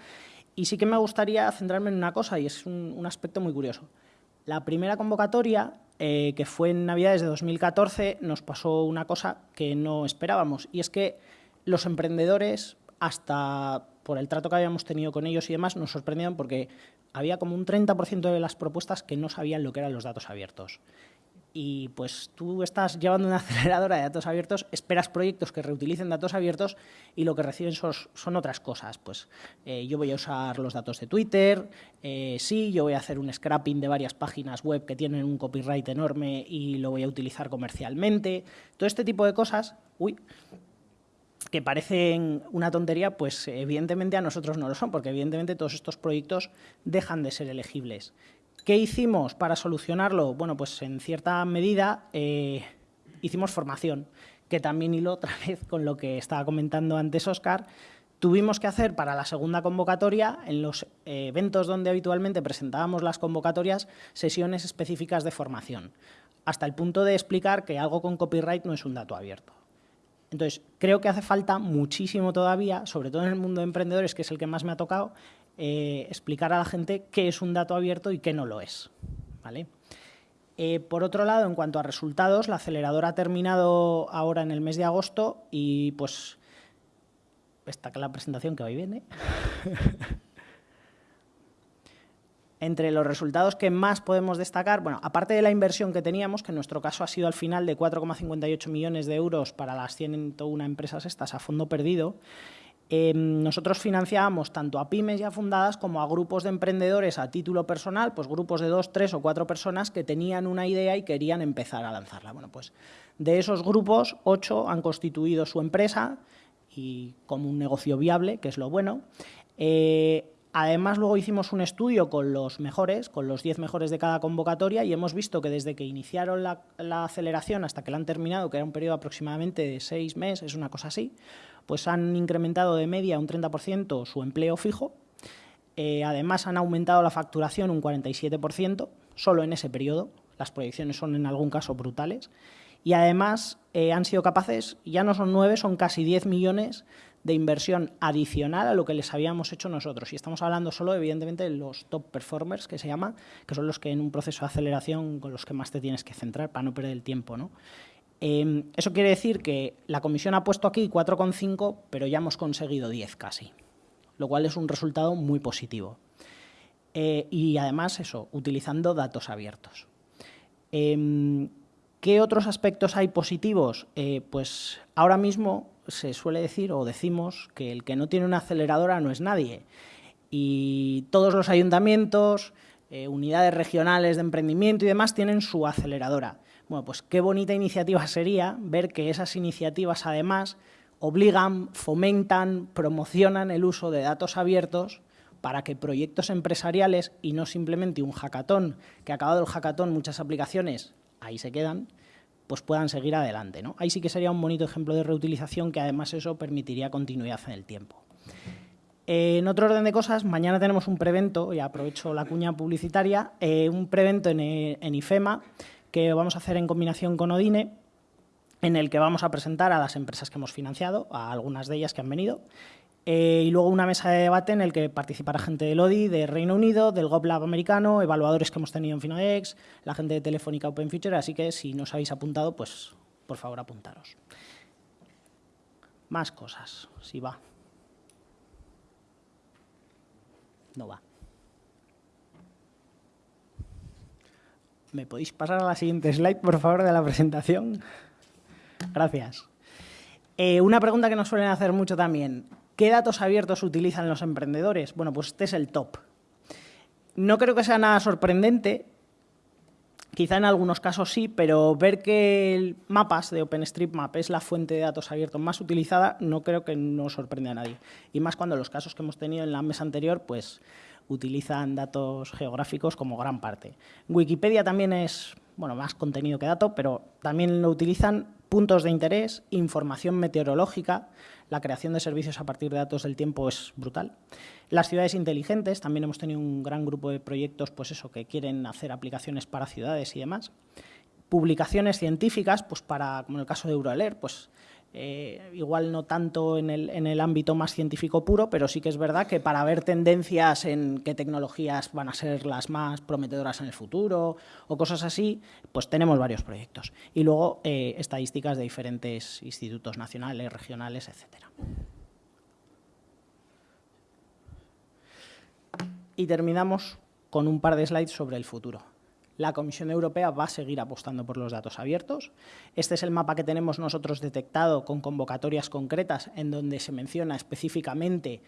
y sí que me gustaría centrarme en una cosa y es un, aspecto muy curioso. La primera convocatoria, eh, que fue en Navidades de 2014, nos pasó una cosa que no esperábamos y es que los emprendedores hasta por el trato que habíamos tenido con ellos y demás, nos sorprendieron porque había como un 30% de las propuestas que no sabían lo que eran los datos abiertos. Y pues tú estás llevando una aceleradora de datos abiertos, esperas proyectos que reutilicen datos abiertos y lo que reciben son, otras cosas. Pues eh, yo voy a usar los datos de Twitter, eh, sí, yo voy a hacer un scrapping de varias páginas web que tienen un copyright enorme y lo voy a utilizar comercialmente. Todo este tipo de cosas, uy, que parecen una tontería, pues evidentemente a nosotros no lo son, porque evidentemente todos estos proyectos dejan de ser elegibles. ¿Qué hicimos para solucionarlo? Bueno, pues en cierta medida eh, hicimos formación, que también hilo otra vez con lo que estaba comentando antes Oscar. Tuvimos que hacer para la segunda convocatoria, en los eventos donde habitualmente presentábamos las convocatorias, sesiones específicas de formación, hasta el punto de explicar que algo con copyright no es un dato abierto. Entonces, creo que hace falta muchísimo todavía, sobre todo en el mundo de emprendedores, que es el que más me ha tocado, eh, explicar a la gente qué es un dato abierto y qué no lo es. ¿vale? Eh, por otro lado, en cuanto a resultados, la aceleradora ha terminado ahora en el mes de agosto y pues esta la presentación que hoy viene. entre los resultados que más podemos destacar, bueno, aparte de la inversión que teníamos, que en nuestro caso ha sido al final de 4,58 millones de euros para las 101 empresas estas a fondo perdido, em, nosotros financiábamos tanto a pymes ya fundadas como a grupos de emprendedores a título personal, pues grupos de dos, tres o cuatro personas que tenían una idea y querían empezar a lanzarla. Bueno, pues de esos grupos, ocho han constituido su empresa y como un negocio viable, que es lo bueno. Eh, Además, luego hicimos un estudio con los mejores, con los 10 mejores de cada convocatoria y hemos visto que desde que iniciaron la, aceleración hasta que la han terminado, que era un periodo aproximadamente de seis meses, es una cosa así, pues han incrementado de media un 30% su empleo fijo. Eh, además, han aumentado la facturación un 47%, solo en ese periodo. Las proyecciones son en algún caso brutales. Y además eh, han sido capaces, ya no son nueve, son casi 10 millones de inversión adicional a lo que les habíamos hecho nosotros. Y estamos hablando solo, evidentemente, de los top performers, que se llama, que son los que en un proceso de aceleración con los que más te tienes que centrar para no perder el tiempo. ¿no? Em, eso quiere decir que la comisión ha puesto aquí 4,5, pero ya hemos conseguido 10 casi, lo cual es un resultado muy positivo. Eh, y además, eso, utilizando datos abiertos. Em, ¿Qué otros aspectos hay positivos? Eh, pues ahora mismo se suele decir o decimos que el que no tiene una aceleradora no es nadie. Y todos los ayuntamientos, eh, unidades regionales de emprendimiento y demás tienen su aceleradora. Bueno, pues qué bonita iniciativa sería ver que esas iniciativas además obligan, fomentan, promocionan el uso de datos abiertos para que proyectos empresariales y no simplemente un hackathon, que acabado el hackathon muchas aplicaciones ahí se quedan, pues puedan seguir adelante. ¿no? Ahí sí que sería un bonito ejemplo de reutilización que además eso permitiría continuidad en el tiempo. en otro orden de cosas, mañana tenemos un prevento, y aprovecho la cuña publicitaria, eh, un prevento en, en IFEMA que vamos a hacer en combinación con Odine, en el que vamos a presentar a las empresas que hemos financiado, a algunas de ellas que han venido, eh, y luego una mesa de debate en el que participará gente del ODI, de Reino Unido, del GovLab americano, evaluadores que hemos tenido en Finodex, la gente de Telefónica Open Future, así que si no os habéis apuntado, pues por favor apuntaros. Más cosas, si va. No va. ¿Me podéis pasar a la siguiente slide, por favor, de la presentación? Gracias. Eh, una pregunta que nos suelen hacer mucho también. ¿Qué datos abiertos utilizan los emprendedores? Bueno, pues este es el top. No creo que sea nada sorprendente, quizá en algunos casos sí, pero ver que el mapas de OpenStreetMap es la fuente de datos abiertos más utilizada no creo que no sorprenda a nadie. Y más cuando los casos que hemos tenido en la mesa anterior, pues utilizan datos geográficos como gran parte. Wikipedia también es bueno, más contenido que dato, pero también lo utilizan puntos de interés, información meteorológica, la creación de servicios a partir de datos del tiempo es brutal. Las ciudades inteligentes, también hemos tenido un gran grupo de proyectos pues eso, que quieren hacer aplicaciones para ciudades y demás. Publicaciones científicas, pues para, como en el caso de Euroalert, pues eh, igual no tanto en el, en el, ámbito más científico puro, pero sí que es verdad que para ver tendencias en qué tecnologías van a ser las más prometedoras en el futuro o cosas así, pues tenemos varios proyectos. Y luego eh, estadísticas de diferentes institutos nacionales, regionales, etcétera. Y terminamos con un par de slides sobre el futuro la Comisión Europea va a seguir apostando por los datos abiertos. Este es el mapa que tenemos nosotros detectado con convocatorias concretas en donde se menciona específicamente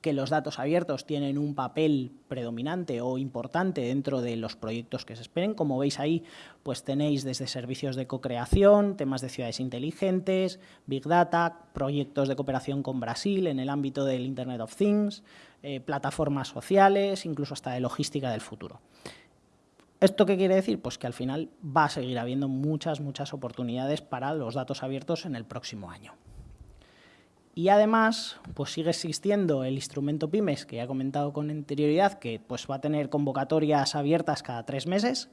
que los datos abiertos tienen un papel predominante o importante dentro de los proyectos que se esperen. Como veis ahí, pues tenéis desde servicios de co-creación, temas de ciudades inteligentes, Big Data, proyectos de cooperación con Brasil en el ámbito del Internet of Things, eh, plataformas sociales, incluso hasta de logística del futuro. ¿Esto qué quiere decir? Pues que al final va a seguir habiendo muchas, muchas oportunidades para los datos abiertos en el próximo año. Y además, pues sigue existiendo el instrumento PYMES, que ya he comentado con anterioridad, que pues va a tener convocatorias abiertas cada tres meses,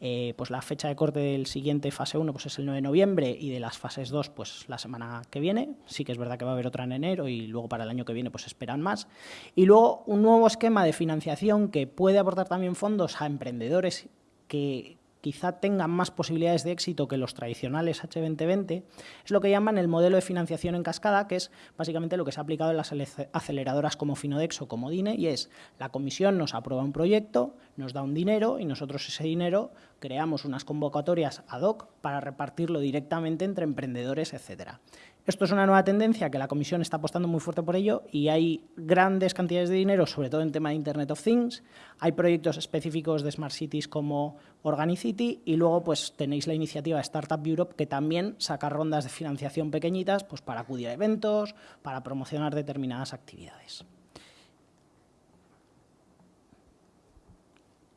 eh, pues la fecha de corte del siguiente fase 1 pues es el 9 de noviembre y de las fases 2 pues la semana que viene. Sí que es verdad que va a haber otra en enero y luego para el año que viene pues esperan más. Y luego un nuevo esquema de financiación que puede aportar también fondos a emprendedores que, quizá tengan más posibilidades de éxito que los tradicionales H2020, es lo que llaman el modelo de financiación en cascada, que es básicamente lo que se ha aplicado en las aceleradoras como Finodex o como DINE, y es la comisión nos aprueba un proyecto, nos da un dinero y nosotros ese dinero creamos unas convocatorias ad hoc para repartirlo directamente entre emprendedores, etcétera. Esto es una nueva tendencia que la Comisión está apostando muy fuerte por ello y hay grandes cantidades de dinero, sobre todo en tema de Internet of Things. Hay proyectos específicos de Smart Cities como Organicity y luego pues tenéis la iniciativa Startup Europe que también saca rondas de financiación pequeñitas pues, para acudir a eventos, para promocionar determinadas actividades.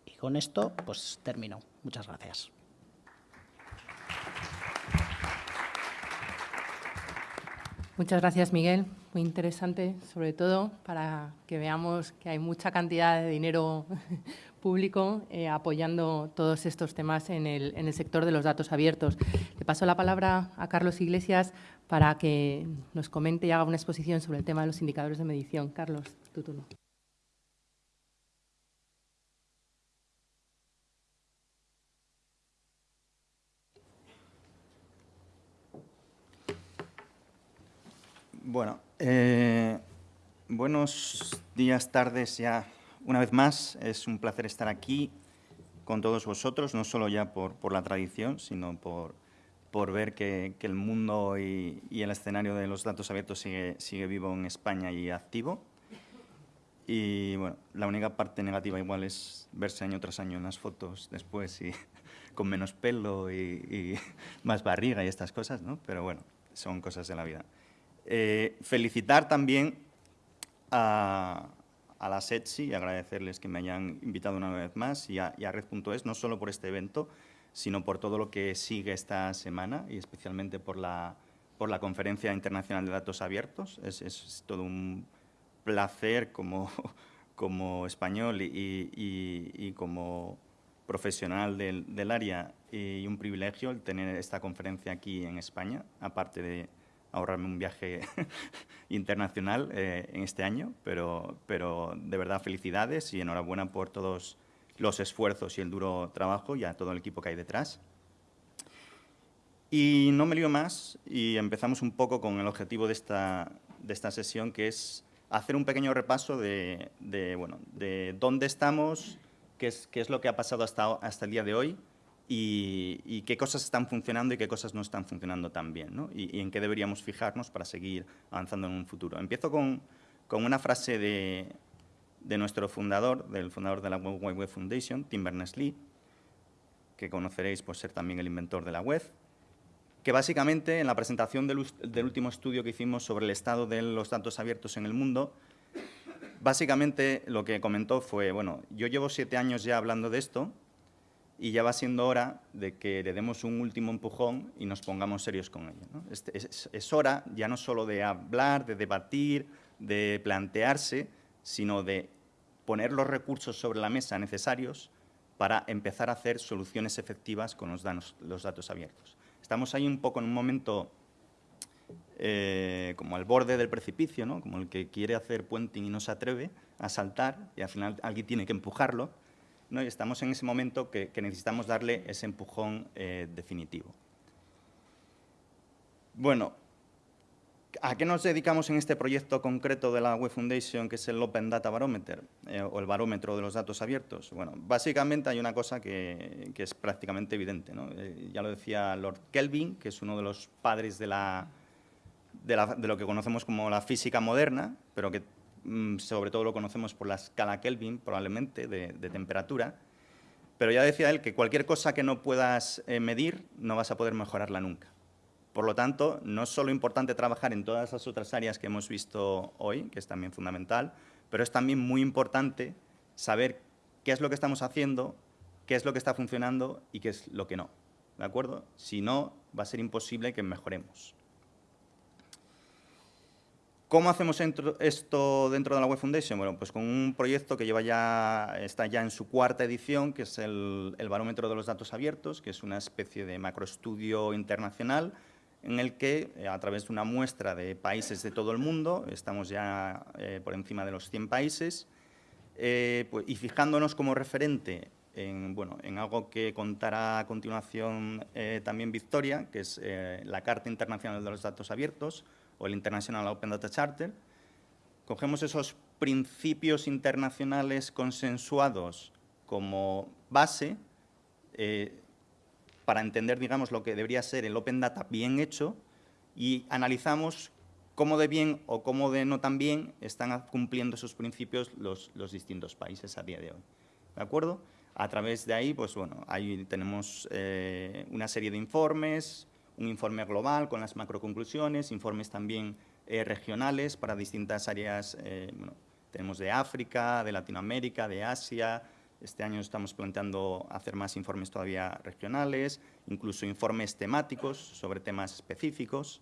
Y con esto pues termino. Muchas gracias. Muchas gracias, Miguel. Muy interesante, sobre todo para que veamos que hay mucha cantidad de dinero público eh, apoyando todos estos temas en el, en el, sector de los datos abiertos. Le paso la palabra a Carlos Iglesias para que nos comente y haga una exposición sobre el tema de los indicadores de medición. Carlos, tu turno. Bueno, eh, buenos días, tardes ya una vez más. Es un placer estar aquí con todos vosotros, no solo ya por, por la tradición, sino por, por ver que, que el mundo y, el escenario de los datos abiertos sigue, sigue vivo en España y activo. Y bueno, la única parte negativa igual es verse año tras año en las fotos después y con menos pelo y, más barriga y estas cosas, ¿no? Pero bueno, son cosas de la vida. Eh, felicitar también a, la SETSI y agradecerles que me hayan invitado una vez más y a, Red.es, no solo por este evento, sino por todo lo que sigue esta semana y especialmente por la, por la Conferencia Internacional de Datos Abiertos. Es, todo un placer como, como español y, como profesional del, del, área y un privilegio el tener esta conferencia aquí en España, aparte de ahorrarme un viaje internacional eh, en este año, pero, pero de verdad felicidades y enhorabuena por todos los esfuerzos y el duro trabajo y a todo el equipo que hay detrás. Y no me lío más y empezamos un poco con el objetivo de esta, de esta sesión, que es hacer un pequeño repaso de, de, bueno, de dónde estamos, qué es, qué es lo que ha pasado hasta, hasta el día de hoy y, qué cosas están funcionando y qué cosas no están funcionando tan bien, ¿no? y, en qué deberíamos fijarnos para seguir avanzando en un futuro. Empiezo con, con una frase de, de, nuestro fundador, del fundador de la World Wide Web Foundation, Tim Berners-Lee, que conoceréis por ser también el inventor de la web, que básicamente en la presentación del, del último estudio que hicimos sobre el estado de los datos abiertos en el mundo, básicamente lo que comentó fue, bueno, yo llevo siete años ya hablando de esto, y ya va siendo hora de que le demos un último empujón y nos pongamos serios con ello. Este, es, hora ya no solo de hablar, de debatir, de plantearse, sino de poner los recursos sobre la mesa necesarios para empezar a hacer soluciones efectivas con los, datos abiertos. Estamos ahí un poco en un momento eh, como al borde del precipicio, ¿no? como el que quiere hacer puenting y no se atreve a saltar y al final alguien tiene que empujarlo ¿no? y estamos en ese momento que, necesitamos darle ese empujón eh, definitivo. Bueno, ¿a qué nos dedicamos en este proyecto concreto de la Web Foundation, que es el Open Data Barometer, eh, o el barómetro de los datos abiertos? Bueno, básicamente hay una cosa que, es prácticamente evidente. Eh, ya lo decía Lord Kelvin, que es uno de los padres de, la, de lo que conocemos como la física moderna, pero que sobre todo lo conocemos por la escala Kelvin, probablemente, de, temperatura, pero ya decía él que cualquier cosa que no puedas eh, medir no vas a poder mejorarla nunca. Por lo tanto, no es solo importante trabajar en todas las otras áreas que hemos visto hoy, que es también fundamental, pero es también muy importante saber qué es lo que estamos haciendo, qué es lo que está funcionando y qué es lo que no. ¿De acuerdo? Si no, va a ser imposible que mejoremos. ¿Cómo hacemos esto dentro de la Web Foundation? Bueno, pues con un proyecto que lleva ya, está ya en su cuarta edición, que es el, Barómetro de los Datos Abiertos, que es una especie de macroestudio internacional en el que, eh, a través de una muestra de países de todo el mundo, estamos ya eh, por encima de los 100 países, eh, pues, y fijándonos como referente en, bueno, en algo que contará a continuación también Victoria, que es la Carta Internacional de los Datos Abiertos, o el International Open Data Charter, cogemos esos principios internacionales consensuados como base eh, para entender, digamos, lo que debería ser el Open Data bien hecho y analizamos cómo de bien o cómo de no tan bien están cumpliendo esos principios los, distintos países a día de hoy. ¿De acuerdo? A través de ahí, pues bueno, ahí tenemos eh, una serie de informes, un informe global con las macroconclusiones, informes también eh, regionales para distintas áreas, eh, tenemos de África, de Latinoamérica, de Asia, este año estamos planteando hacer más informes todavía regionales, incluso informes temáticos sobre temas específicos.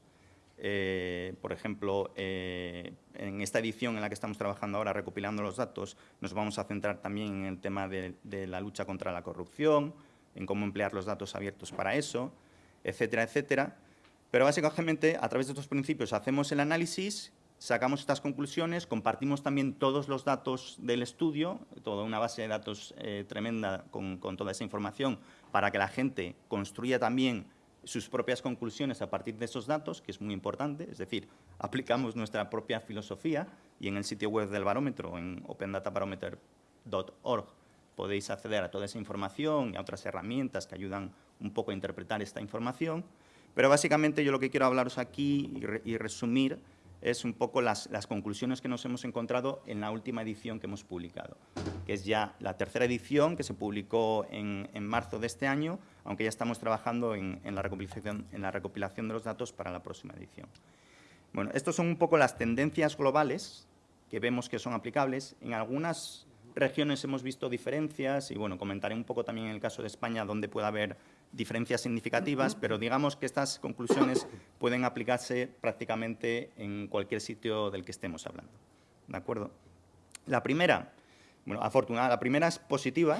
Eh, por ejemplo, en esta edición en la que estamos trabajando ahora, recopilando los datos, nos vamos a centrar también en el tema de la lucha contra la corrupción, en cómo emplear los datos abiertos para eso etcétera, etcétera. Pero básicamente, a través de estos principios hacemos el análisis, sacamos estas conclusiones, compartimos también todos los datos del estudio, toda una base de datos eh, tremenda con, toda esa información para que la gente construya también sus propias conclusiones a partir de esos datos, que es muy importante, es decir, aplicamos nuestra propia filosofía y en el sitio web del barómetro, en opendatabarometer.org, podéis acceder a toda esa información y a otras herramientas que ayudan un poco a interpretar esta información. Pero básicamente yo lo que quiero hablaros aquí y, resumir es un poco las, conclusiones que nos hemos encontrado en la última edición que hemos publicado, que es ya la tercera edición que se publicó en, marzo de este año, aunque ya estamos trabajando en, la recopilación, en la recopilación de los datos para la próxima edición. Bueno, estas son un poco las tendencias globales que vemos que son aplicables. En algunas regiones hemos visto diferencias y, bueno, comentaré un poco también en el caso de España donde puede haber diferencias significativas, pero digamos que estas conclusiones pueden aplicarse prácticamente en cualquier sitio del que estemos hablando. ¿De acuerdo? La primera, bueno, afortunada, la primera es positiva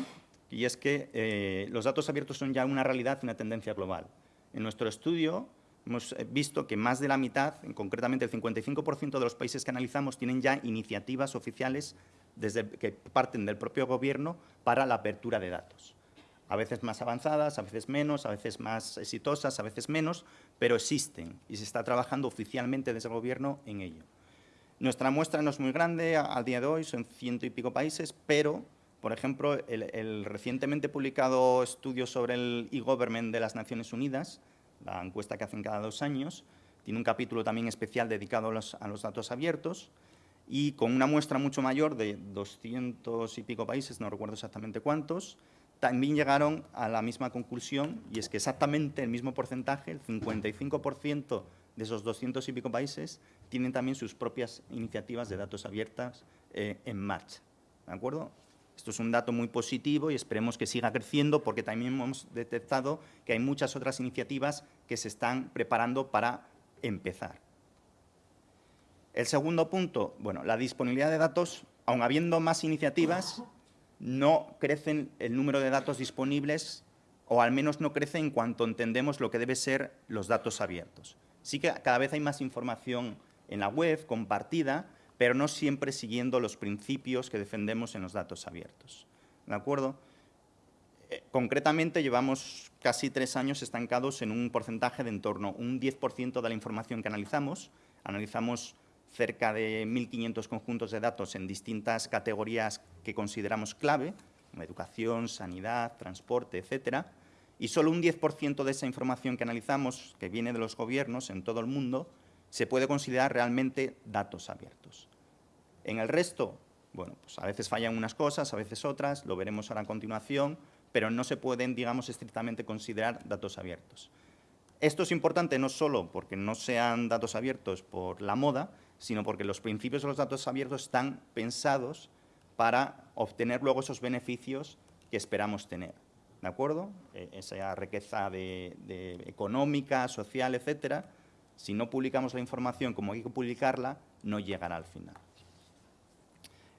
y es que eh, los datos abiertos son ya una realidad y una tendencia global. En nuestro estudio hemos eh, visto que más de la mitad, concretamente el 55% de los países que analizamos, tienen ya iniciativas oficiales desde, que parten del propio gobierno para la apertura de datos a veces más avanzadas, a veces menos, a veces más exitosas, a veces menos, pero existen y se está trabajando oficialmente desde el Gobierno en ello. Nuestra muestra no es muy grande al día de hoy, son ciento y pico países, pero, por ejemplo, el, recientemente publicado estudio sobre el e-government de las Naciones Unidas, la encuesta que hacen cada dos años, tiene un capítulo también especial dedicado a los, datos abiertos, y con una muestra mucho mayor de 200 y pico países, no recuerdo exactamente cuántos, también llegaron a la misma conclusión y es que exactamente el mismo porcentaje, el 55% de esos 200 y pico países, tienen también sus propias iniciativas de datos abiertas eh, en marcha. ¿De acuerdo? Esto es un dato muy positivo y esperemos que siga creciendo porque también hemos detectado que hay muchas otras iniciativas que se están preparando para empezar. El segundo punto, bueno, la disponibilidad de datos, aun habiendo más iniciativas, no crecen el número de datos disponibles o al menos no crece en cuanto entendemos lo que debe ser los datos abiertos. Sí que cada vez hay más información en la web, compartida, pero no siempre siguiendo los principios que defendemos en los datos abiertos. ¿De acuerdo? Eh, concretamente, llevamos casi tres años estancados en un porcentaje de en torno a un 10% de la información que analizamos. Analizamos cerca de 1.500 conjuntos de datos en distintas categorías que consideramos clave, como educación, sanidad, transporte, etcétera, y solo un 10% de esa información que analizamos, que viene de los gobiernos en todo el mundo, se puede considerar realmente datos abiertos. En el resto, bueno, pues a veces fallan unas cosas, a veces otras, lo veremos ahora a continuación, pero no se pueden, digamos, estrictamente considerar datos abiertos. Esto es importante no solo porque no sean datos abiertos por la moda, sino porque los principios de los datos abiertos están pensados para obtener luego esos beneficios que esperamos tener. ¿De acuerdo? E, esa riqueza de, económica, social, etcétera, si no publicamos la información como hay que publicarla, no llegará al final.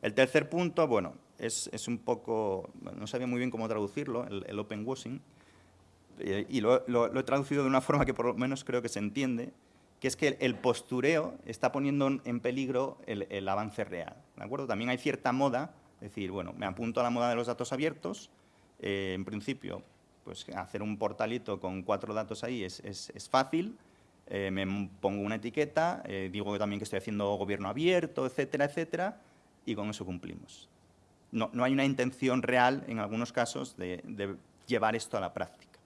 El tercer punto, bueno, es, un poco, no sabía muy bien cómo traducirlo, el, open washing, eh, y lo, he traducido de una forma que por lo menos creo que se entiende, es que el postureo está poniendo en peligro el, avance real. ¿de acuerdo? También hay cierta moda, es decir, bueno, me apunto a la moda de los datos abiertos, eh, en principio, pues hacer un portalito con cuatro datos ahí es, fácil, eh, me pongo una etiqueta, eh, digo también que estoy haciendo gobierno abierto, etcétera, etcétera, y con eso cumplimos. No, hay una intención real, en algunos casos, de, de llevar esto a la práctica.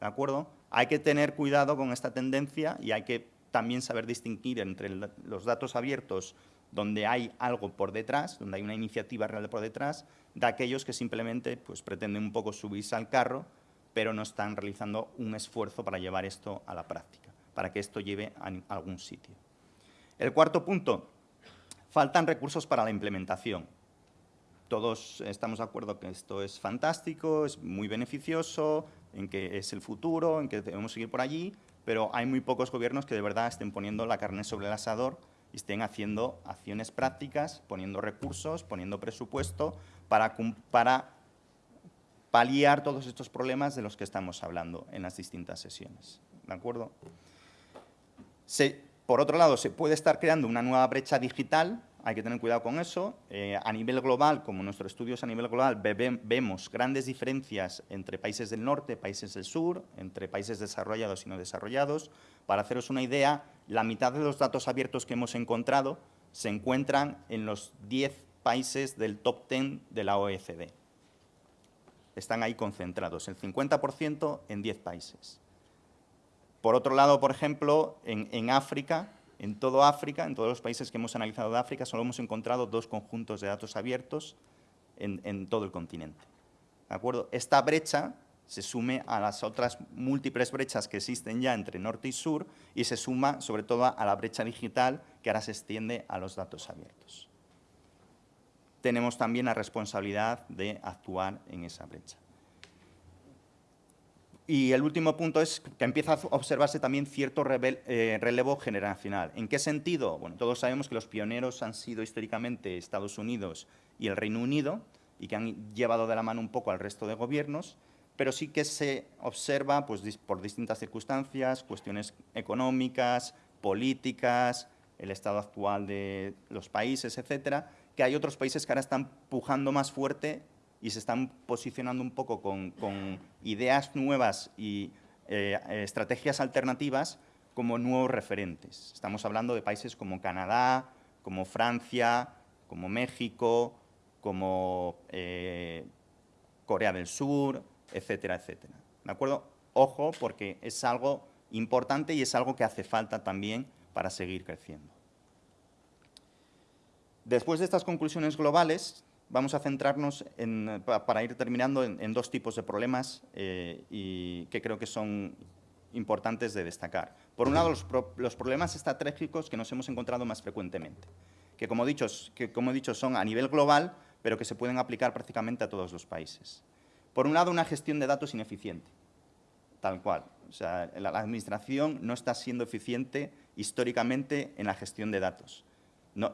¿De acuerdo? Hay que tener cuidado con esta tendencia y hay que también saber distinguir entre los datos abiertos donde hay algo por detrás, donde hay una iniciativa real por detrás, de aquellos que simplemente pues, pretenden un poco subirse al carro, pero no están realizando un esfuerzo para llevar esto a la práctica, para que esto lleve a algún sitio. El cuarto punto, faltan recursos para la implementación. Todos estamos de acuerdo que esto es fantástico, es muy beneficioso, en que es el futuro, en que debemos seguir por allí, pero hay muy pocos gobiernos que de verdad estén poniendo la carne sobre el asador y estén haciendo acciones prácticas, poniendo recursos, poniendo presupuesto para, para paliar todos estos problemas de los que estamos hablando en las distintas sesiones. ¿De acuerdo? por otro lado, se puede estar creando una nueva brecha digital hay que tener cuidado con eso. Eh, a nivel global, como nuestros estudios a nivel global, vemos grandes diferencias entre países del norte, países del sur, entre países desarrollados y no desarrollados. Para haceros una idea, la mitad de los datos abiertos que hemos encontrado se encuentran en los 10 países del top 10 de la OECD. Están ahí concentrados, el 50% en 10 países. Por otro lado, por ejemplo, en, en África En todo África, en todos los países que hemos analizado de África, solo hemos encontrado dos conjuntos de datos abiertos en, todo el continente. ¿De acuerdo? Esta brecha se sume a las otras múltiples brechas que existen ya entre norte y sur y se suma sobre todo a la brecha digital que ahora se extiende a los datos abiertos. Tenemos también la responsabilidad de actuar en esa brecha. Y el último punto es que empieza a observarse también cierto eh, relevo generacional. ¿En qué sentido? Bueno, todos sabemos que los pioneros han sido históricamente Estados Unidos y el Reino Unido y que han llevado de la mano un poco al resto de gobiernos, pero sí que se observa pues, por distintas circunstancias, cuestiones económicas, políticas, el estado actual de los países, etcétera, que hay otros países que ahora están pujando más fuerte y se están posicionando un poco con, ideas nuevas y eh, estrategias alternativas como nuevos referentes. Estamos hablando de países como Canadá, como Francia, como México, como eh, Corea del Sur, etcétera, etcétera. ¿De acuerdo? Ojo, porque es algo importante y es algo que hace falta también para seguir creciendo. Después de estas conclusiones globales, vamos a centrarnos, en, para ir terminando, en, dos tipos de problemas eh, y que creo que son importantes de destacar. Por un lado, los, problemas estratégicos que nos hemos encontrado más frecuentemente, que como he dicho son a nivel global, pero que se pueden aplicar prácticamente a todos los países. Por un lado, una gestión de datos ineficiente, tal cual. O sea, la administración no está siendo eficiente históricamente en la gestión de datos.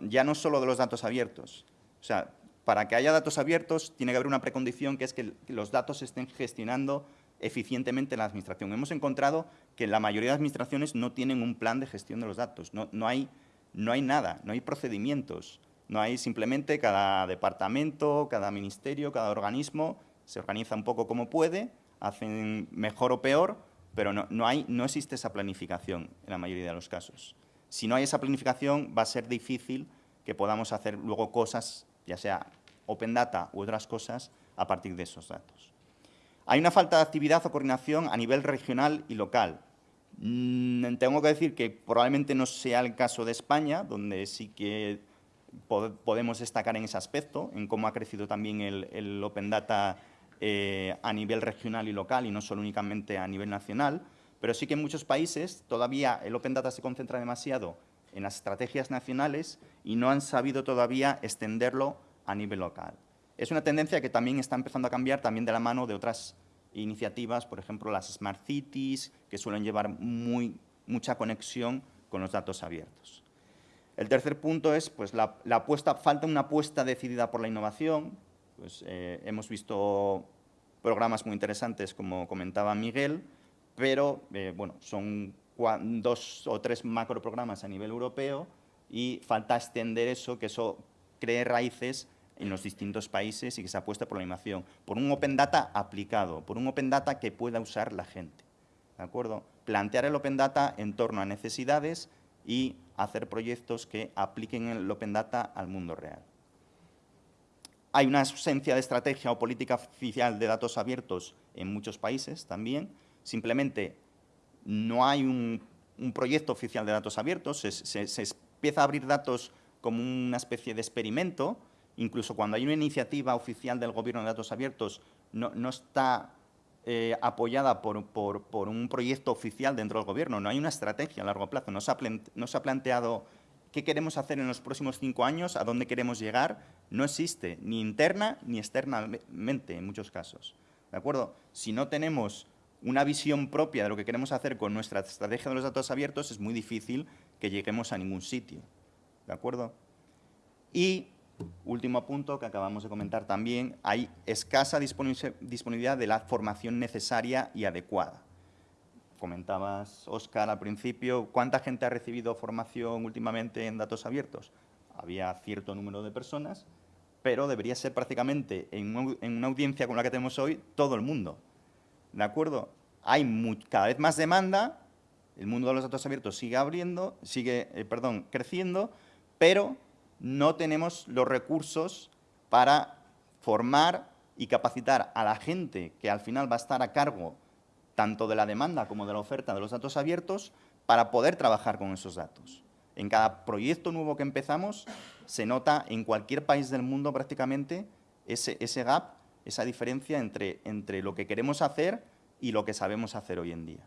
ya no solo de los datos abiertos. O sea, para que haya datos abiertos tiene que haber una precondición que es que los datos estén gestionando eficientemente en la administración. Hemos encontrado que la mayoría de administraciones no tienen un plan de gestión de los datos, no, no, hay, no nada, no hay procedimientos, no hay simplemente cada departamento, cada ministerio, cada organismo se organiza un poco como puede, hacen mejor o peor, pero no, no existe esa planificación en la mayoría de los casos. Si no hay esa planificación, va a ser difícil que podamos hacer luego cosas ya sea Open Data u otras cosas, a partir de esos datos. Hay una falta de actividad o coordinación a nivel regional y local. Mm, tengo que decir que probablemente no sea el caso de España, donde sí que podemos destacar en ese aspecto, en cómo ha crecido también el, Open Data eh, a nivel regional y local y no solo únicamente a nivel nacional, pero sí que en muchos países todavía el Open Data se concentra demasiado en las estrategias nacionales y no han sabido todavía extenderlo a nivel local. Es una tendencia que también está empezando a cambiar también de la mano de otras iniciativas, por ejemplo, las Smart Cities, que suelen llevar muy, mucha conexión con los datos abiertos. El tercer punto es pues, la, apuesta, falta una apuesta decidida por la innovación. Pues, eh, hemos visto programas muy interesantes, como comentaba Miguel, pero eh, bueno, son dos o tres macroprogramas a nivel europeo y falta extender eso, que eso cree raíces en los distintos países y que se apueste por la innovación, por un Open Data aplicado, por un Open Data que pueda usar la gente. ¿De acuerdo? Plantear el Open Data en torno a necesidades y hacer proyectos que apliquen el Open Data al mundo real. Hay una ausencia de estrategia o política oficial de datos abiertos en muchos países también. Simplemente no hay un, proyecto oficial de datos abiertos, se, empieza a abrir datos como una especie de experimento, incluso cuando hay una iniciativa oficial del Gobierno de datos abiertos, no, está eh, apoyada por, un proyecto oficial dentro del Gobierno, no hay una estrategia a largo plazo, no se ha, no se ha planteado qué queremos hacer en los próximos cinco años, a dónde queremos llegar, no existe, ni interna ni externamente en muchos casos. ¿De acuerdo? Si no tenemos una visión propia de lo que queremos hacer con nuestra estrategia de los datos abiertos, es muy difícil que lleguemos a ningún sitio. ¿De acuerdo? Y, último punto que acabamos de comentar también, hay escasa disponibilidad de la formación necesaria y adecuada. Comentabas, Óscar, al principio, ¿cuánta gente ha recibido formación últimamente en datos abiertos? Había cierto número de personas, pero debería ser prácticamente, en una audiencia como la que tenemos hoy, todo el mundo. ¿De acuerdo? Hay cada vez más demanda, el mundo de los datos abiertos sigue abriendo, sigue, eh, perdón, creciendo, pero no tenemos los recursos para formar y capacitar a la gente que al final va a estar a cargo tanto de la demanda como de la oferta de los datos abiertos para poder trabajar con esos datos. En cada proyecto nuevo que empezamos, se nota en cualquier país del mundo prácticamente ese, ese gap, esa diferencia entre, entre lo que queremos hacer y lo que sabemos hacer hoy en día.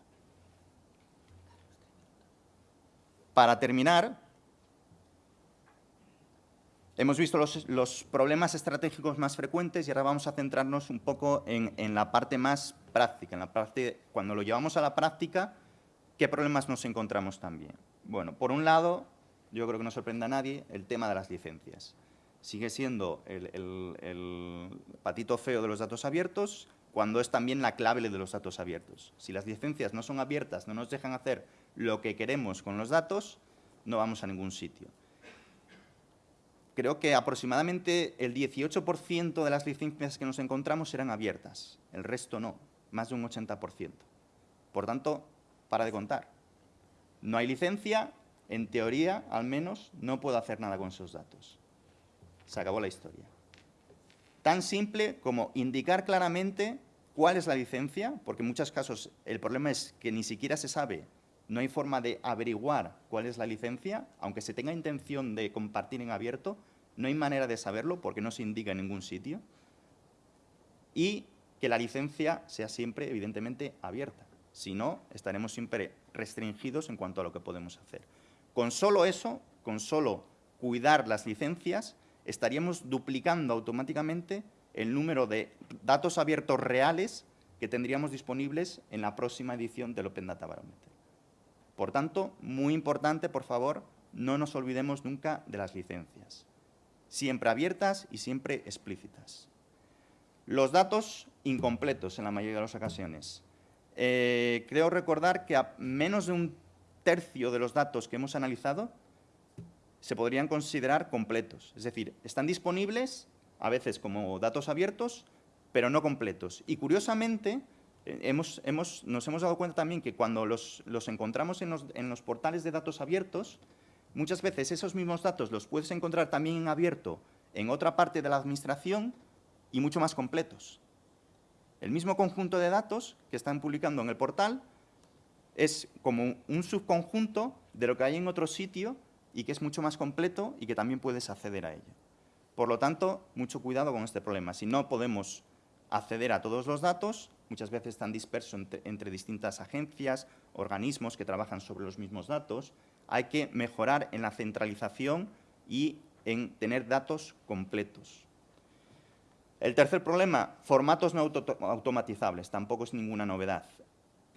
Para terminar, hemos visto los, problemas estratégicos más frecuentes y ahora vamos a centrarnos un poco en, en, la parte más práctica, en la parte, cuando lo llevamos a la práctica, ¿qué problemas nos encontramos también? Bueno, por un lado, yo creo que no sorprende a nadie, el tema de las licencias. Sigue siendo el, patito feo de los datos abiertos, cuando es también la clave de los datos abiertos. Si las licencias no son abiertas, no nos dejan hacer lo que queremos con los datos, no vamos a ningún sitio. Creo que aproximadamente el 18% de las licencias que nos encontramos eran abiertas, el resto no, más de un 80%. Por tanto, para de contar. No hay licencia, en teoría, al menos, no puedo hacer nada con esos datos. Se acabó la historia. Tan simple como indicar claramente cuál es la licencia, porque en muchos casos el problema es que ni siquiera se sabe, no hay forma de averiguar cuál es la licencia, aunque se tenga intención de compartir en abierto, no hay manera de saberlo porque no se indica en ningún sitio. Y que la licencia sea siempre, evidentemente, abierta. Si no, estaremos siempre restringidos en cuanto a lo que podemos hacer. Con solo eso, con solo cuidar las licencias, estaríamos duplicando automáticamente el número de datos abiertos reales que tendríamos disponibles en la próxima edición del Open Data Barometer. Por tanto, muy importante, por favor, no nos olvidemos nunca de las licencias. Siempre abiertas y siempre explícitas. Los datos incompletos en la mayoría de las ocasiones. Eh, creo recordar que a menos de un tercio de los datos que hemos analizado se podrían considerar completos. Es decir, están disponibles a veces como datos abiertos, pero no completos. Y curiosamente, eh, hemos, nos hemos dado cuenta también que cuando los, encontramos en los, en los, portales de datos abiertos, muchas veces esos mismos datos los puedes encontrar también en abierto en otra parte de la administración y mucho más completos. El mismo conjunto de datos que están publicando en el portal es como un subconjunto de lo que hay en otro sitio y que es mucho más completo y que también puedes acceder a ello. Por lo tanto, mucho cuidado con este problema. Si no podemos acceder a todos los datos, muchas veces están dispersos entre, distintas agencias, organismos que trabajan sobre los mismos datos, hay que mejorar en la centralización y en tener datos completos. El tercer problema, formatos no automatizables, tampoco es ninguna novedad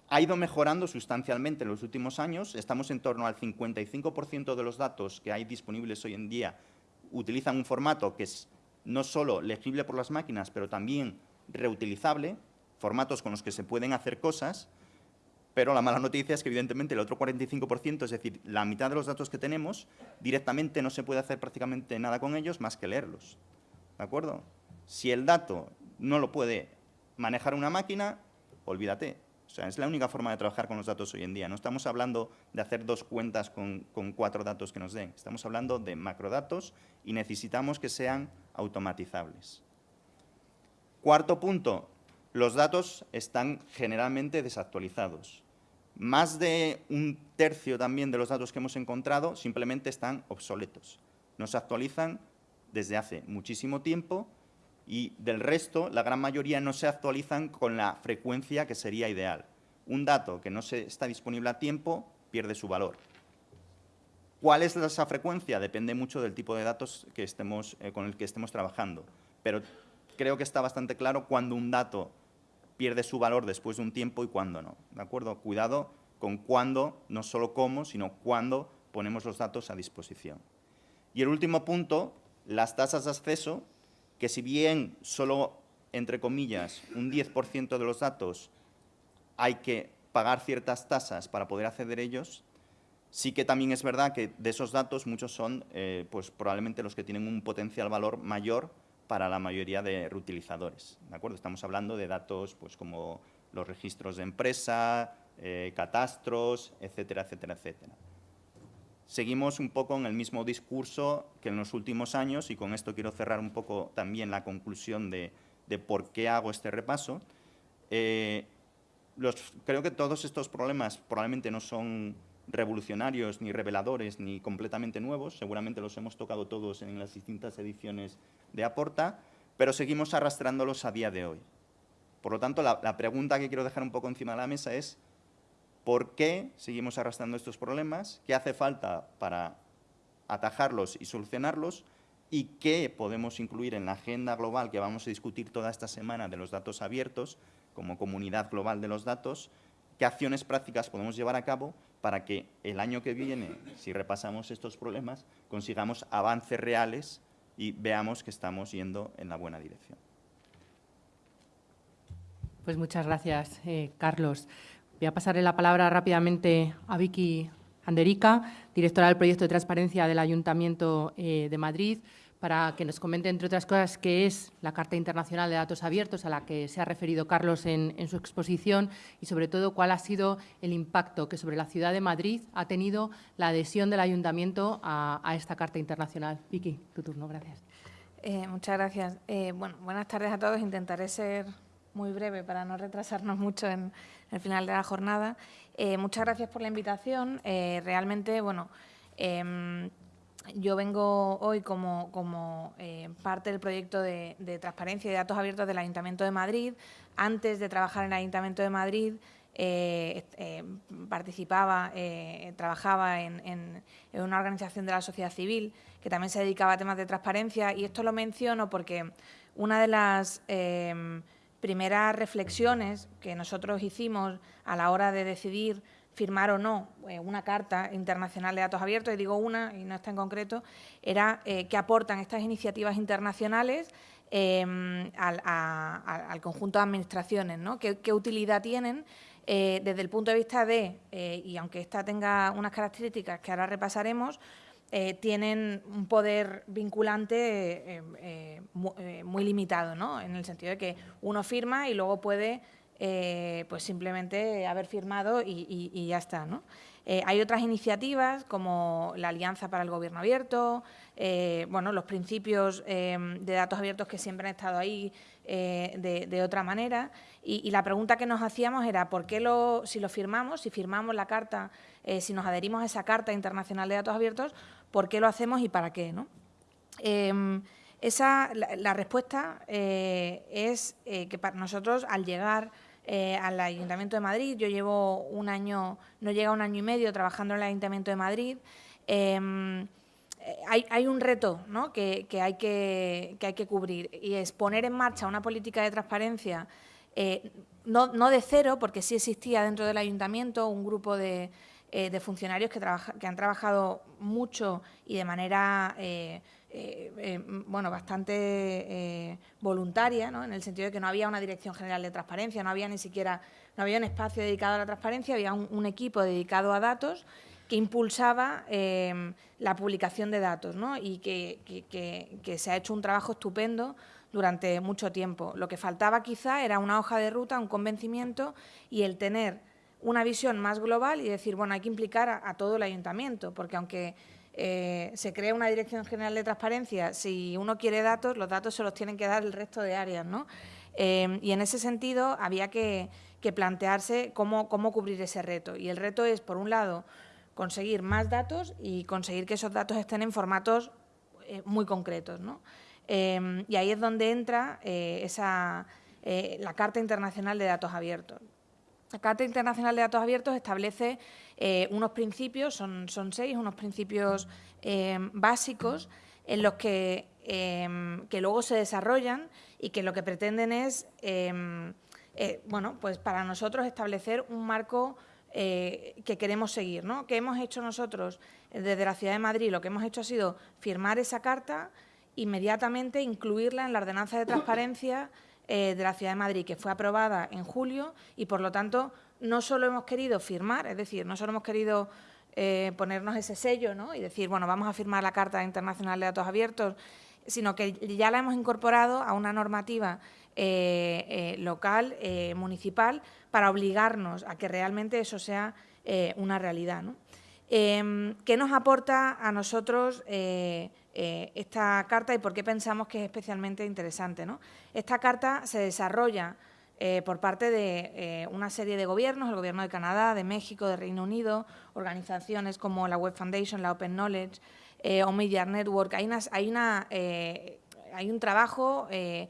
ha ido mejorando sustancialmente en los últimos años. Estamos en torno al 55% de los datos que hay disponibles hoy en día utilizan un formato que es no solo legible por las máquinas, pero también reutilizable, formatos con los que se pueden hacer cosas, pero la mala noticia es que evidentemente el otro 45%, es decir, la mitad de los datos que tenemos, directamente no se puede hacer prácticamente nada con ellos más que leerlos. ¿De acuerdo? Si el dato no lo puede manejar una máquina, olvídate, o sea, es la única forma de trabajar con los datos hoy en día. No estamos hablando de hacer dos cuentas con, cuatro datos que nos den. Estamos hablando de macrodatos y necesitamos que sean automatizables. Cuarto punto, los datos están generalmente desactualizados. Más de un tercio también de los datos que hemos encontrado simplemente están obsoletos. No se actualizan desde hace muchísimo tiempo y del resto, la gran mayoría no se actualizan con la frecuencia que sería ideal. Un dato que no se está disponible a tiempo pierde su valor. ¿Cuál es esa frecuencia? Depende mucho del tipo de datos eh, con el que estemos trabajando. Pero creo que está bastante claro cuándo un dato pierde su valor después de un tiempo y cuándo no. ¿De acuerdo? Cuidado con cuándo, no solo cómo, sino cuándo ponemos los datos a disposición. Y el último punto, las tasas de acceso que si bien solo, entre comillas, un 10% de los datos hay que pagar ciertas tasas para poder acceder a ellos, sí que también es verdad que de esos datos muchos son eh, pues probablemente los que tienen un potencial valor mayor para la mayoría de reutilizadores. ¿de acuerdo? Estamos hablando de datos pues, como los registros de empresa, eh, catastros, etcétera, etcétera, etcétera seguimos un poco en el mismo discurso que en los últimos años, y con esto quiero cerrar un poco también la conclusión de, por qué hago este repaso. Eh, creo que todos estos problemas probablemente no son revolucionarios, ni reveladores, ni completamente nuevos. Seguramente los hemos tocado todos en las distintas ediciones de Aporta, pero seguimos arrastrándolos a día de hoy. Por lo tanto, la, pregunta que quiero dejar un poco encima de la mesa es ¿por qué seguimos arrastrando estos problemas? ¿Qué hace falta para atajarlos y solucionarlos? ¿Y qué podemos incluir en la agenda global que vamos a discutir toda esta semana de los datos abiertos, como comunidad global de los datos? ¿Qué acciones prácticas podemos llevar a cabo para que el año que viene, si repasamos estos problemas, consigamos avances reales y veamos que estamos yendo en la buena dirección? Pues muchas gracias, eh, Carlos. Voy a pasarle la palabra rápidamente a Vicky Anderica, directora del proyecto de transparencia del Ayuntamiento eh, de Madrid, para que nos comente, entre otras cosas, qué es la Carta Internacional de Datos Abiertos a la que se ha referido Carlos en, su exposición y, sobre todo, cuál ha sido el impacto que sobre la ciudad de Madrid ha tenido la adhesión del Ayuntamiento a, esta Carta Internacional. Vicky, tu turno, gracias. Eh, muchas gracias. bueno, buenas tardes a todos. Intentaré ser muy breve para no retrasarnos mucho en, el final de la jornada. Eh, muchas gracias por la invitación. Eh, realmente, bueno, em, yo vengo hoy como, eh, parte del proyecto de, transparencia y datos abiertos del Ayuntamiento de Madrid. Antes de trabajar en el Ayuntamiento de Madrid, participaba, trabajaba en, en, una organización de la sociedad civil que también se dedicaba a temas de transparencia y esto lo menciono porque una de las em, primeras reflexiones que nosotros hicimos a la hora de decidir firmar o no eh, una carta internacional de datos abiertos, y digo una y no está en concreto, era eh, qué aportan estas iniciativas internacionales em, al, conjunto de administraciones, ¿no? ¿Qué, utilidad tienen eh, desde el punto de vista de, y aunque esta tenga unas características que ahora repasaremos, eh, tienen un poder vinculante eh, eh, muy, limitado, ¿no? en el sentido de que uno firma y luego puede pues simplemente haber firmado y, ya está. ¿no? hay otras iniciativas como la Alianza para el Gobierno Abierto, bueno, los principios de datos abiertos que siempre han estado ahí de, otra manera. Y, la pregunta que nos hacíamos era, ¿por qué lo, si lo firmamos, si firmamos la carta, si nos adherimos a esa Carta Internacional de Datos Abiertos, por qué lo hacemos y para qué. ¿no? Em, esa, la, respuesta eh, es eh, que para nosotros, al llegar eh, al Ayuntamiento de Madrid, yo llevo un año, no llega un año y medio trabajando en el Ayuntamiento de Madrid, em, hay, un reto ¿no? que, hay que, hay que cubrir y es poner en marcha una política de transparencia, no, no de cero, porque sí existía dentro del Ayuntamiento un grupo de, eh, de funcionarios que, que, han trabajado mucho y de manera eh, eh, bueno, bastante voluntaria, ¿no? en el sentido de que no había una dirección general de transparencia, no había ni siquiera no había un espacio dedicado a la transparencia, había un, equipo dedicado a datos que impulsaba la publicación de datos ¿no? y que, que, se ha hecho un trabajo estupendo durante mucho tiempo. Lo que faltaba quizá era una hoja de ruta, un convencimiento y el tener una visión más global y decir, bueno, hay que implicar a, todo el ayuntamiento, porque aunque eh, se crea una Dirección General de Transparencia, si uno quiere datos, los datos se los tienen que dar el resto de áreas, ¿no? Eh, y en ese sentido había que, plantearse cómo, cómo cubrir ese reto. Y el reto es, por un lado, conseguir más datos y conseguir que esos datos estén en formatos eh, muy concretos, ¿no? y ahí es donde entra esa, la Carta Internacional de Datos Abiertos. La Carta Internacional de Datos Abiertos establece eh, unos principios, son, seis, unos principios eh, básicos en los que, em, que, luego se desarrollan y que lo que pretenden es, em, eh, bueno, pues para nosotros establecer un marco que queremos seguir. ¿no? ¿Qué hemos hecho nosotros desde la Ciudad de Madrid? Lo que hemos hecho ha sido firmar esa carta, inmediatamente incluirla en la ordenanza de transparencia eh, de la Ciudad de Madrid, que fue aprobada en julio y, por lo tanto, no solo hemos querido firmar, es decir, no solo hemos querido eh, ponernos ese sello ¿no? y decir, bueno, vamos a firmar la Carta Internacional de Datos Abiertos, sino que ya la hemos incorporado a una normativa eh, local, municipal, para obligarnos a que realmente eso sea una realidad. ¿no? Em, ¿Qué nos aporta a nosotros eh, esta carta y por qué pensamos que es especialmente interesante. ¿no? Esta carta se desarrolla eh, por parte de eh, una serie de gobiernos, el Gobierno de Canadá, de México, de Reino Unido, organizaciones como la Web Foundation, la Open Knowledge o Media Network. Hay, una, hay un trabajo que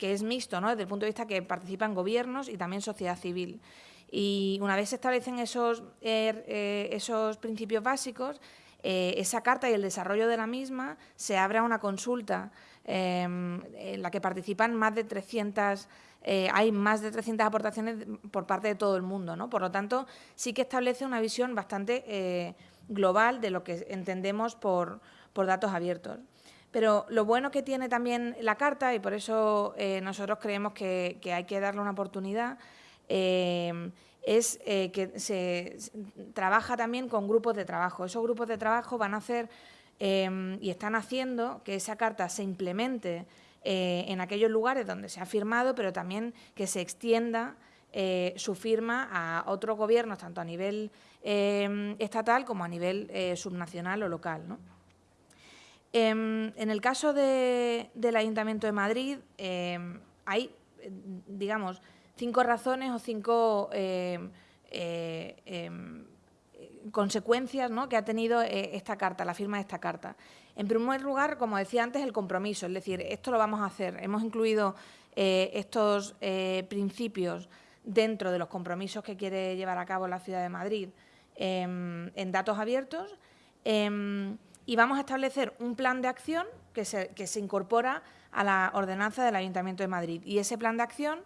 es mixto, ¿no? desde el punto de vista que participan gobiernos y también sociedad civil. Y una vez se establecen esos, esos principios básicos, esa carta y el desarrollo de la misma se abre a una consulta Em, en la que participan más de 300 eh, hay más de 300 aportaciones por parte de todo el mundo. ¿no? Por lo tanto, sí que establece una visión bastante eh, global de lo que entendemos por, datos abiertos. Pero lo bueno que tiene también la Carta, y por eso eh, nosotros creemos que, hay que darle una oportunidad, es que se trabaja también con grupos de trabajo. Esos grupos de trabajo van a hacer Em, y están haciendo que esa carta se implemente eh, en aquellos lugares donde se ha firmado, pero también que se extienda eh, su firma a otros gobiernos, tanto a nivel em, estatal como a nivel eh, subnacional o local. Em, en el caso del Ayuntamiento de Madrid hay, digamos, cinco razones o cinco consecuencias que ha tenido eh, esta carta, la firma de esta carta. En primer lugar, como decía antes, el compromiso, es decir, esto lo vamos a hacer. Hemos incluido eh, estos eh, principios dentro de los compromisos que quiere llevar a cabo la Ciudad de Madrid em, en datos abiertos em, y vamos a establecer un plan de acción que se, que se incorpora a la ordenanza del Ayuntamiento de Madrid. Y ese plan de acción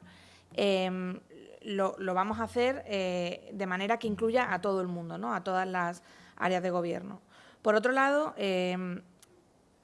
em, lo, vamos a hacer eh, de manera que incluya a todo el mundo, ¿no? a todas las áreas de gobierno. Por otro lado, em,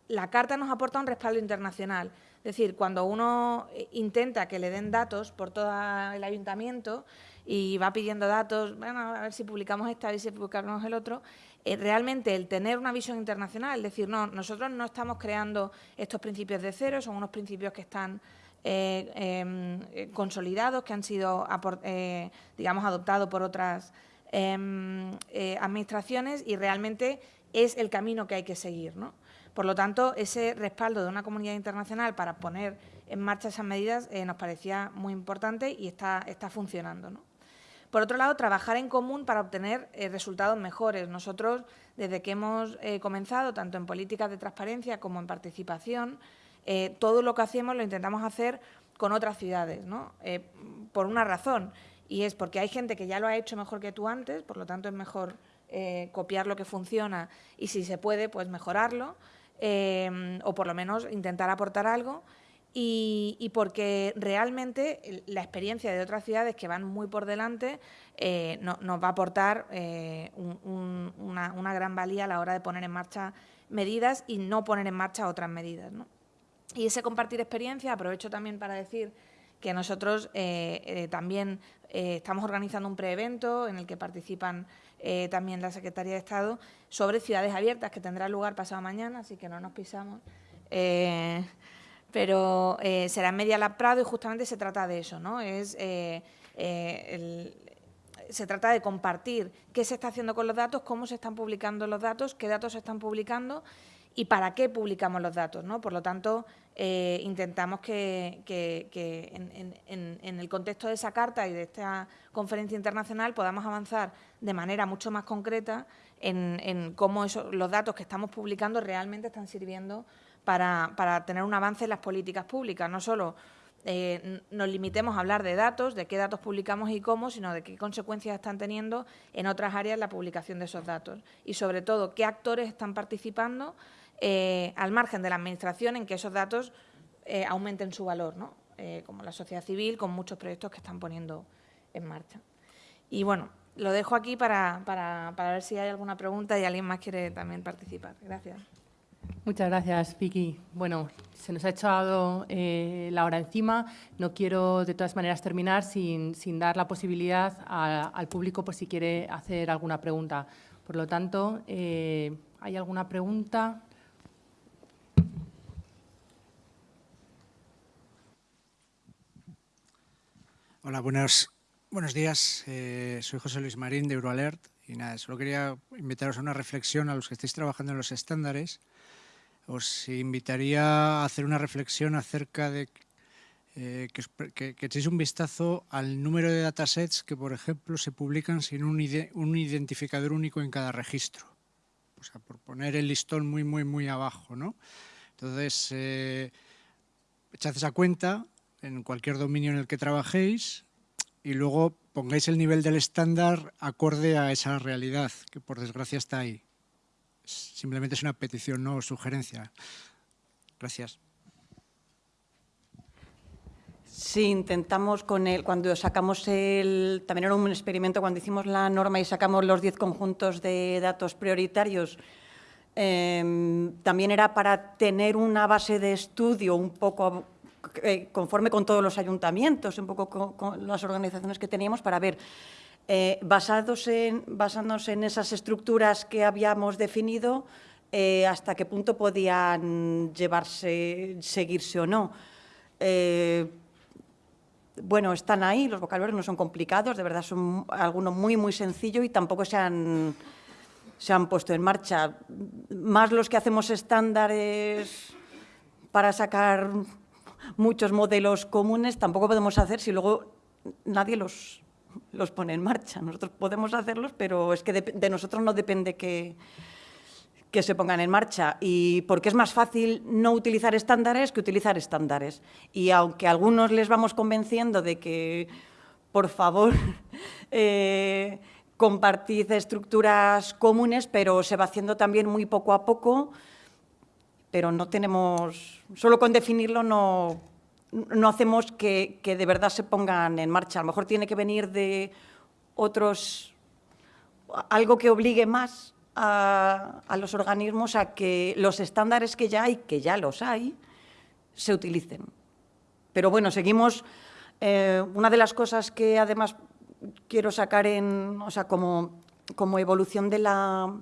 la Carta nos aporta un respaldo internacional. Es decir, cuando uno eh, intenta que le den datos por todo el ayuntamiento y va pidiendo datos, bueno, a ver si publicamos esta, a ver si publicamos el otro, eh, realmente el tener una visión internacional, es decir, no, nosotros no estamos creando estos principios de cero, son unos principios que están eh, em, eh, consolidados que han sido, eh, digamos, adoptados por otras em, administraciones y realmente es el camino que hay que seguir. Por lo tanto, ese respaldo de una comunidad internacional para poner en marcha esas medidas nos parecía muy importante y está, está funcionando. Por otro lado, trabajar en común para obtener resultados mejores. Nosotros, desde que hemos comenzado, tanto en políticas de transparencia como en participación, eh, todo lo que hacemos lo intentamos hacer con otras ciudades, ¿no? Eh, por una razón, y es porque hay gente que ya lo ha hecho mejor que tú antes, por lo tanto es mejor eh, copiar lo que funciona y si se puede, pues mejorarlo, o por lo menos intentar aportar algo, y, porque realmente la experiencia de otras ciudades que van muy por delante nos va a aportar una, gran valía a la hora de poner en marcha medidas y no poner en marcha otras medidas. ¿no? Y ese compartir experiencia, aprovecho también para decir que nosotros eh, eh, también eh, estamos organizando un preevento en el que participan también la Secretaría de Estado sobre ciudades abiertas que tendrá lugar pasado mañana, así que no nos pisamos. pero será en Media Lab Prado y justamente se trata de eso, ¿no? Es, se trata de compartir qué se está haciendo con los datos, cómo se están publicando los datos, qué datos se están publicando y para qué publicamos los datos. ¿no? Por lo tanto, eh, intentamos que, en, el contexto de esa carta y de esta conferencia internacional podamos avanzar de manera mucho más concreta en, cómo los datos que estamos publicando realmente están sirviendo para, tener un avance en las políticas públicas. No solo eh, nos limitemos a hablar de datos, de qué datos publicamos y cómo, sino de qué consecuencias están teniendo en otras áreas la publicación de esos datos. Y sobre todo, qué actores están participando eh, al margen de la Administración en que esos datos eh, aumenten su valor, ¿no? Eh, como la sociedad civil, con muchos proyectos que están poniendo en marcha. Y bueno, lo dejo aquí para, para, para ver si hay alguna pregunta y alguien más quiere también participar. Gracias. Muchas gracias, Vicky. Bueno, se nos ha echado la hora encima. No quiero, de todas maneras, terminar sin, sin dar la posibilidad al público por si quiere hacer alguna pregunta. Por lo tanto, ¿hay alguna pregunta? Hola, buenos, buenos días. Eh, soy José Luis Marín de Euroalert y nada, solo quería invitaros a una reflexión a los que estáis trabajando en los estándares. Os invitaría a hacer una reflexión acerca de eh, que, echéis un vistazo al número de datasets que, por ejemplo, se publican sin un, identificador único en cada registro. O sea, por poner el listón muy, muy, muy abajo, ¿no? Entonces, eh, echad esa cuenta en cualquier dominio en el que trabajéis y luego pongáis el nivel del estándar acorde a esa realidad, que por desgracia está ahí. Simplemente es una petición, no sugerencia. Gracias. Sí, intentamos con él, cuando sacamos el, también era un experimento, cuando hicimos la norma y sacamos los 10 conjuntos de datos prioritarios, em, también era para tener una base de estudio un poco eh, conforme con todos los ayuntamientos, un poco con, las organizaciones que teníamos, para ver, eh, basados en, basándose en esas estructuras que habíamos definido, eh, hasta qué punto podían llevarse, seguirse o no bueno, están ahí, los vocabularios no son complicados, de verdad son algunos muy, muy sencillos y tampoco se han, se han puesto en marcha. Más los que hacemos estándares para sacar muchos modelos comunes, tampoco podemos hacer si luego nadie los, los pone en marcha. Nosotros podemos hacerlos, pero es que de nosotros no depende que que se pongan en marcha y porque es más fácil no utilizar estándares que utilizar estándares. Y aunque a algunos les vamos convenciendo de que, por favor, eh, compartid estructuras comunes, pero se va haciendo también muy poco a poco, pero no tenemos, solo con definirlo no, no hacemos que, que de verdad se pongan en marcha. A lo mejor tiene que venir de otros, algo que obligue más a, los organismos a que los estándares que ya hay, que ya los hay, se utilicen. Pero bueno, seguimos... Eh, una de las cosas que además quiero sacar en, o sea, como, como evolución de la,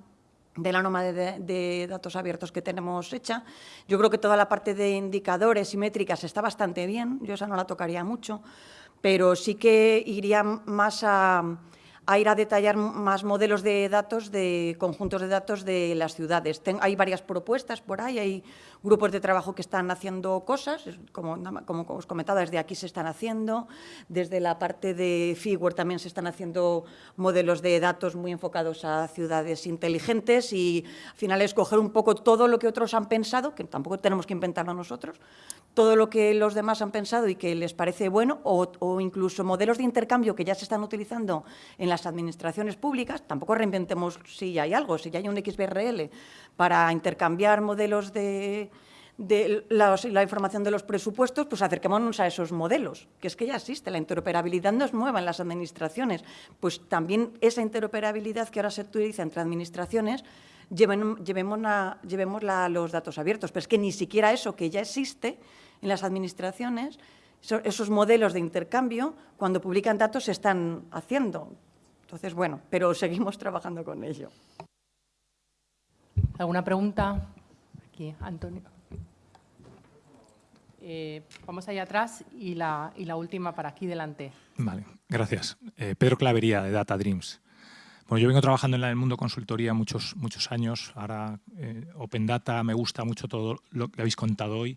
de la norma de, datos abiertos que tenemos hecha. Yo creo que toda la parte de indicadores y métricas está bastante bien, yo esa no la tocaría mucho, pero sí que iría más a, a ir a detallar más modelos de datos, de conjuntos de datos de las ciudades. hay varias propuestas por ahí, hay grupos de trabajo que están haciendo cosas, como, como os comentaba, desde aquí se están haciendo, desde la parte de Figure también se están haciendo modelos de datos muy enfocados a ciudades inteligentes y al final escoger un poco todo lo que otros han pensado, que tampoco tenemos que inventarlo nosotros, todo lo que los demás han pensado y que les parece bueno, o, incluso modelos de intercambio que ya se están utilizando en las administraciones públicas, tampoco reinventemos si hay algo, si ya hay un XBRL para intercambiar modelos de, la, información de los presupuestos, pues acerquémonos a esos modelos, que es que ya existe, la interoperabilidad no es nueva en las administraciones, pues también esa interoperabilidad que ahora se utiliza entre administraciones, a los datos abiertos, pero es que ni siquiera eso que ya existe en las administraciones, esos modelos de intercambio, cuando publican datos, se están haciendo. Entonces, bueno, pero seguimos trabajando con ello. ¿Alguna pregunta? Aquí, Antonio. Eh, vamos allá atrás y la, última para aquí delante. Vale, gracias. Eh, Pedro Clavería, de Data Dreams. Bueno, yo vengo trabajando en el mundo consultoría muchos, muchos años. Ahora eh, Open Data me gusta mucho todo lo que habéis contado hoy.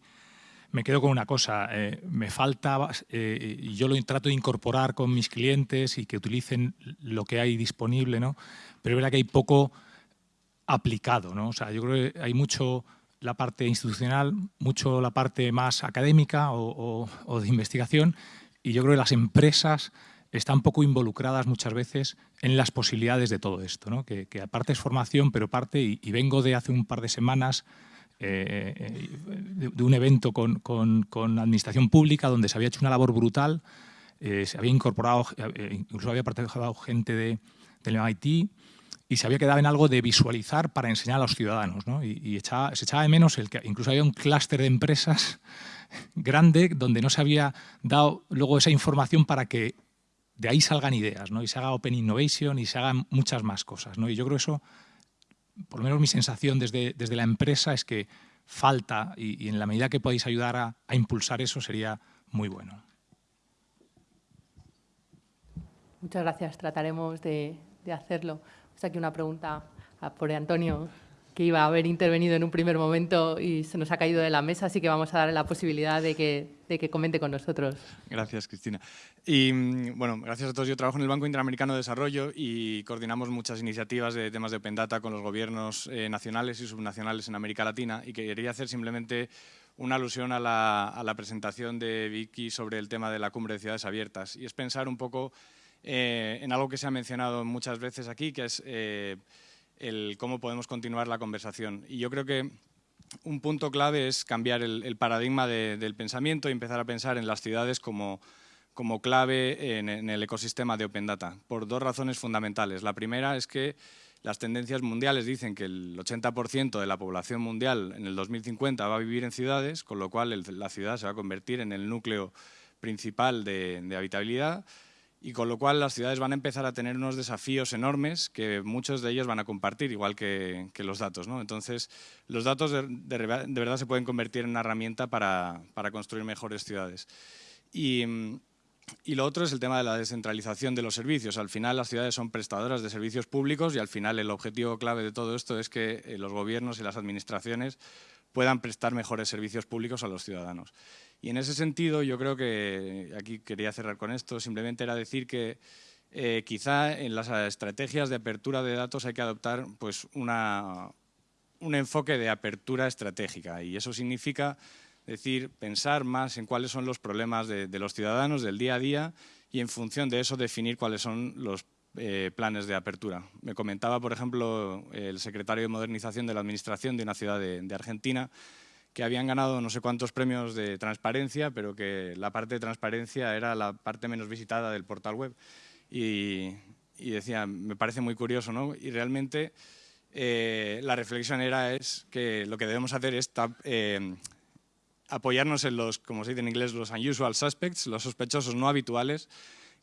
Me quedo con una cosa, me falta, y yo lo trato de incorporar con mis clientes y que utilicen lo que hay disponible, ¿no? pero es verdad que hay poco aplicado. ¿no? O sea, yo creo que hay mucho la parte institucional, mucho la parte más académica o, de investigación y yo creo que las empresas están poco involucradas muchas veces en las posibilidades de todo esto, ¿no? que, aparte es formación, pero parte, y, vengo de hace un par de semanas eh, de, un evento con, con, administración pública donde se había hecho una labor brutal, eh, se había incorporado, eh, incluso había participado gente de, del MIT, y se había quedado en algo de visualizar para enseñar a los ciudadanos. ¿no? Y, se echaba de menos el que incluso había un clúster de empresas grande donde no se había dado luego esa información para que de ahí salgan ideas ¿no? y se haga Open Innovation y se hagan muchas más cosas. ¿no? Y yo creo eso, por lo menos mi sensación desde, desde la empresa es que falta y, en la medida que podéis ayudar a, impulsar eso sería muy bueno. Muchas gracias, trataremos de hacerlo. Está aquí una pregunta por Antonio. que iba a haber intervenido en un primer momento y se nos ha caído de la mesa, así que vamos a darle la posibilidad de que, de que comente con nosotros. Gracias, Cristina. Y mm, bueno, gracias a todos. Yo trabajo en el Banco Interamericano de Desarrollo y coordinamos muchas iniciativas de temas de Open Data con los gobiernos eh, nacionales y subnacionales en América Latina y quería hacer simplemente una alusión a la, presentación de Vicky sobre el tema de la cumbre de ciudades abiertas y es pensar un poco eh, en algo que se ha mencionado muchas veces aquí, que es eh, el cómo podemos continuar la conversación. Y yo creo que un punto clave es cambiar el, paradigma del pensamiento y empezar a pensar en las ciudades como, como clave en, el ecosistema de Open Data, por dos razones fundamentales. La primera es que las tendencias mundiales dicen que el 80% de la población mundial en el 2050 va a vivir en ciudades, con lo cual la ciudad se va a convertir en el núcleo principal de habitabilidad y con lo cual las ciudades van a empezar a tener unos desafíos enormes que muchos de ellos van a compartir, igual que, los datos. ¿no? Entonces, los datos de, verdad se pueden convertir en una herramienta para, construir mejores ciudades. Y, lo otro es el tema de la descentralización de los servicios. Al final las ciudades son prestadoras de servicios públicos y al final el objetivo clave de todo esto es que eh, los gobiernos y las administraciones puedan prestar mejores servicios públicos a los ciudadanos. Y en ese sentido, yo creo que, aquí quería cerrar con esto, simplemente era decir que eh, quizá en las estrategias de apertura de datos hay que adoptar pues, una, un enfoque de apertura estratégica y eso significa decir, pensar más en cuáles son los problemas de, los ciudadanos del día a día y en función de eso definir cuáles son los eh, planes de apertura. Me comentaba, por ejemplo, el secretario de Modernización de la Administración de una ciudad de Argentina que habían ganado no sé cuántos premios de transparencia, pero que la parte de transparencia era la parte menos visitada del portal web. Y, decía, me parece muy curioso, ¿no? Y realmente eh, la reflexión era es que lo que debemos hacer es eh, apoyarnos en los, como se dice en inglés, los unusual suspects, los sospechosos no habituales,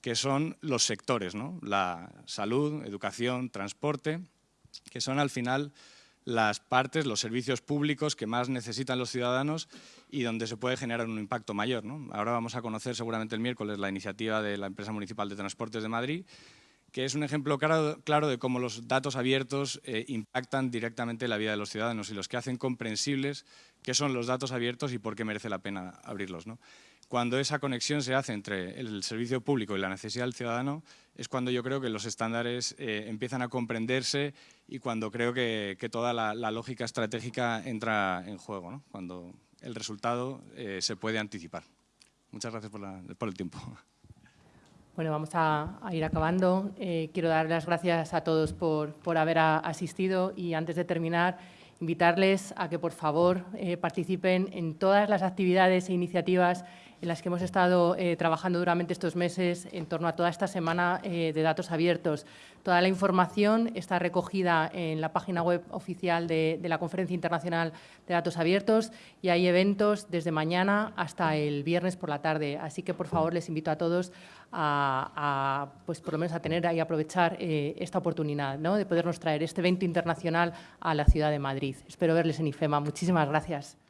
que son los sectores, ¿no? La salud, educación, transporte, que son al final las partes, los servicios públicos que más necesitan los ciudadanos y donde se puede generar un impacto mayor. Ahora vamos a conocer seguramente el miércoles la iniciativa de la Empresa Municipal de Transportes de Madrid, que es un ejemplo claro, de cómo los datos abiertos eh, impactan directamente la vida de los ciudadanos y los que hacen comprensibles qué son los datos abiertos y por qué merece la pena abrirlos. Cuando esa conexión se hace entre el servicio público y la necesidad del ciudadano, es cuando yo creo que los estándares eh, empiezan a comprenderse y cuando creo que, toda la, lógica estratégica entra en juego, cuando el resultado eh, se puede anticipar. Muchas gracias por, el tiempo. Bueno, vamos a, ir acabando. Eh, quiero dar las gracias a todos por, por haber asistido y antes de terminar, invitarles a que por favor participen en todas las actividades e iniciativas en las que hemos estado eh, trabajando duramente estos meses en torno a toda esta semana eh, de datos abiertos. Toda la información está recogida en la página web oficial de, la Conferencia Internacional de Datos Abiertos y hay eventos desde mañana hasta el viernes por la tarde. Así que, por favor, les invito a todos a, pues, por lo menos a tener y aprovechar eh, esta oportunidad ¿no? de podernos traer este evento internacional a la ciudad de Madrid. Espero verles en IFEMA. Muchísimas gracias.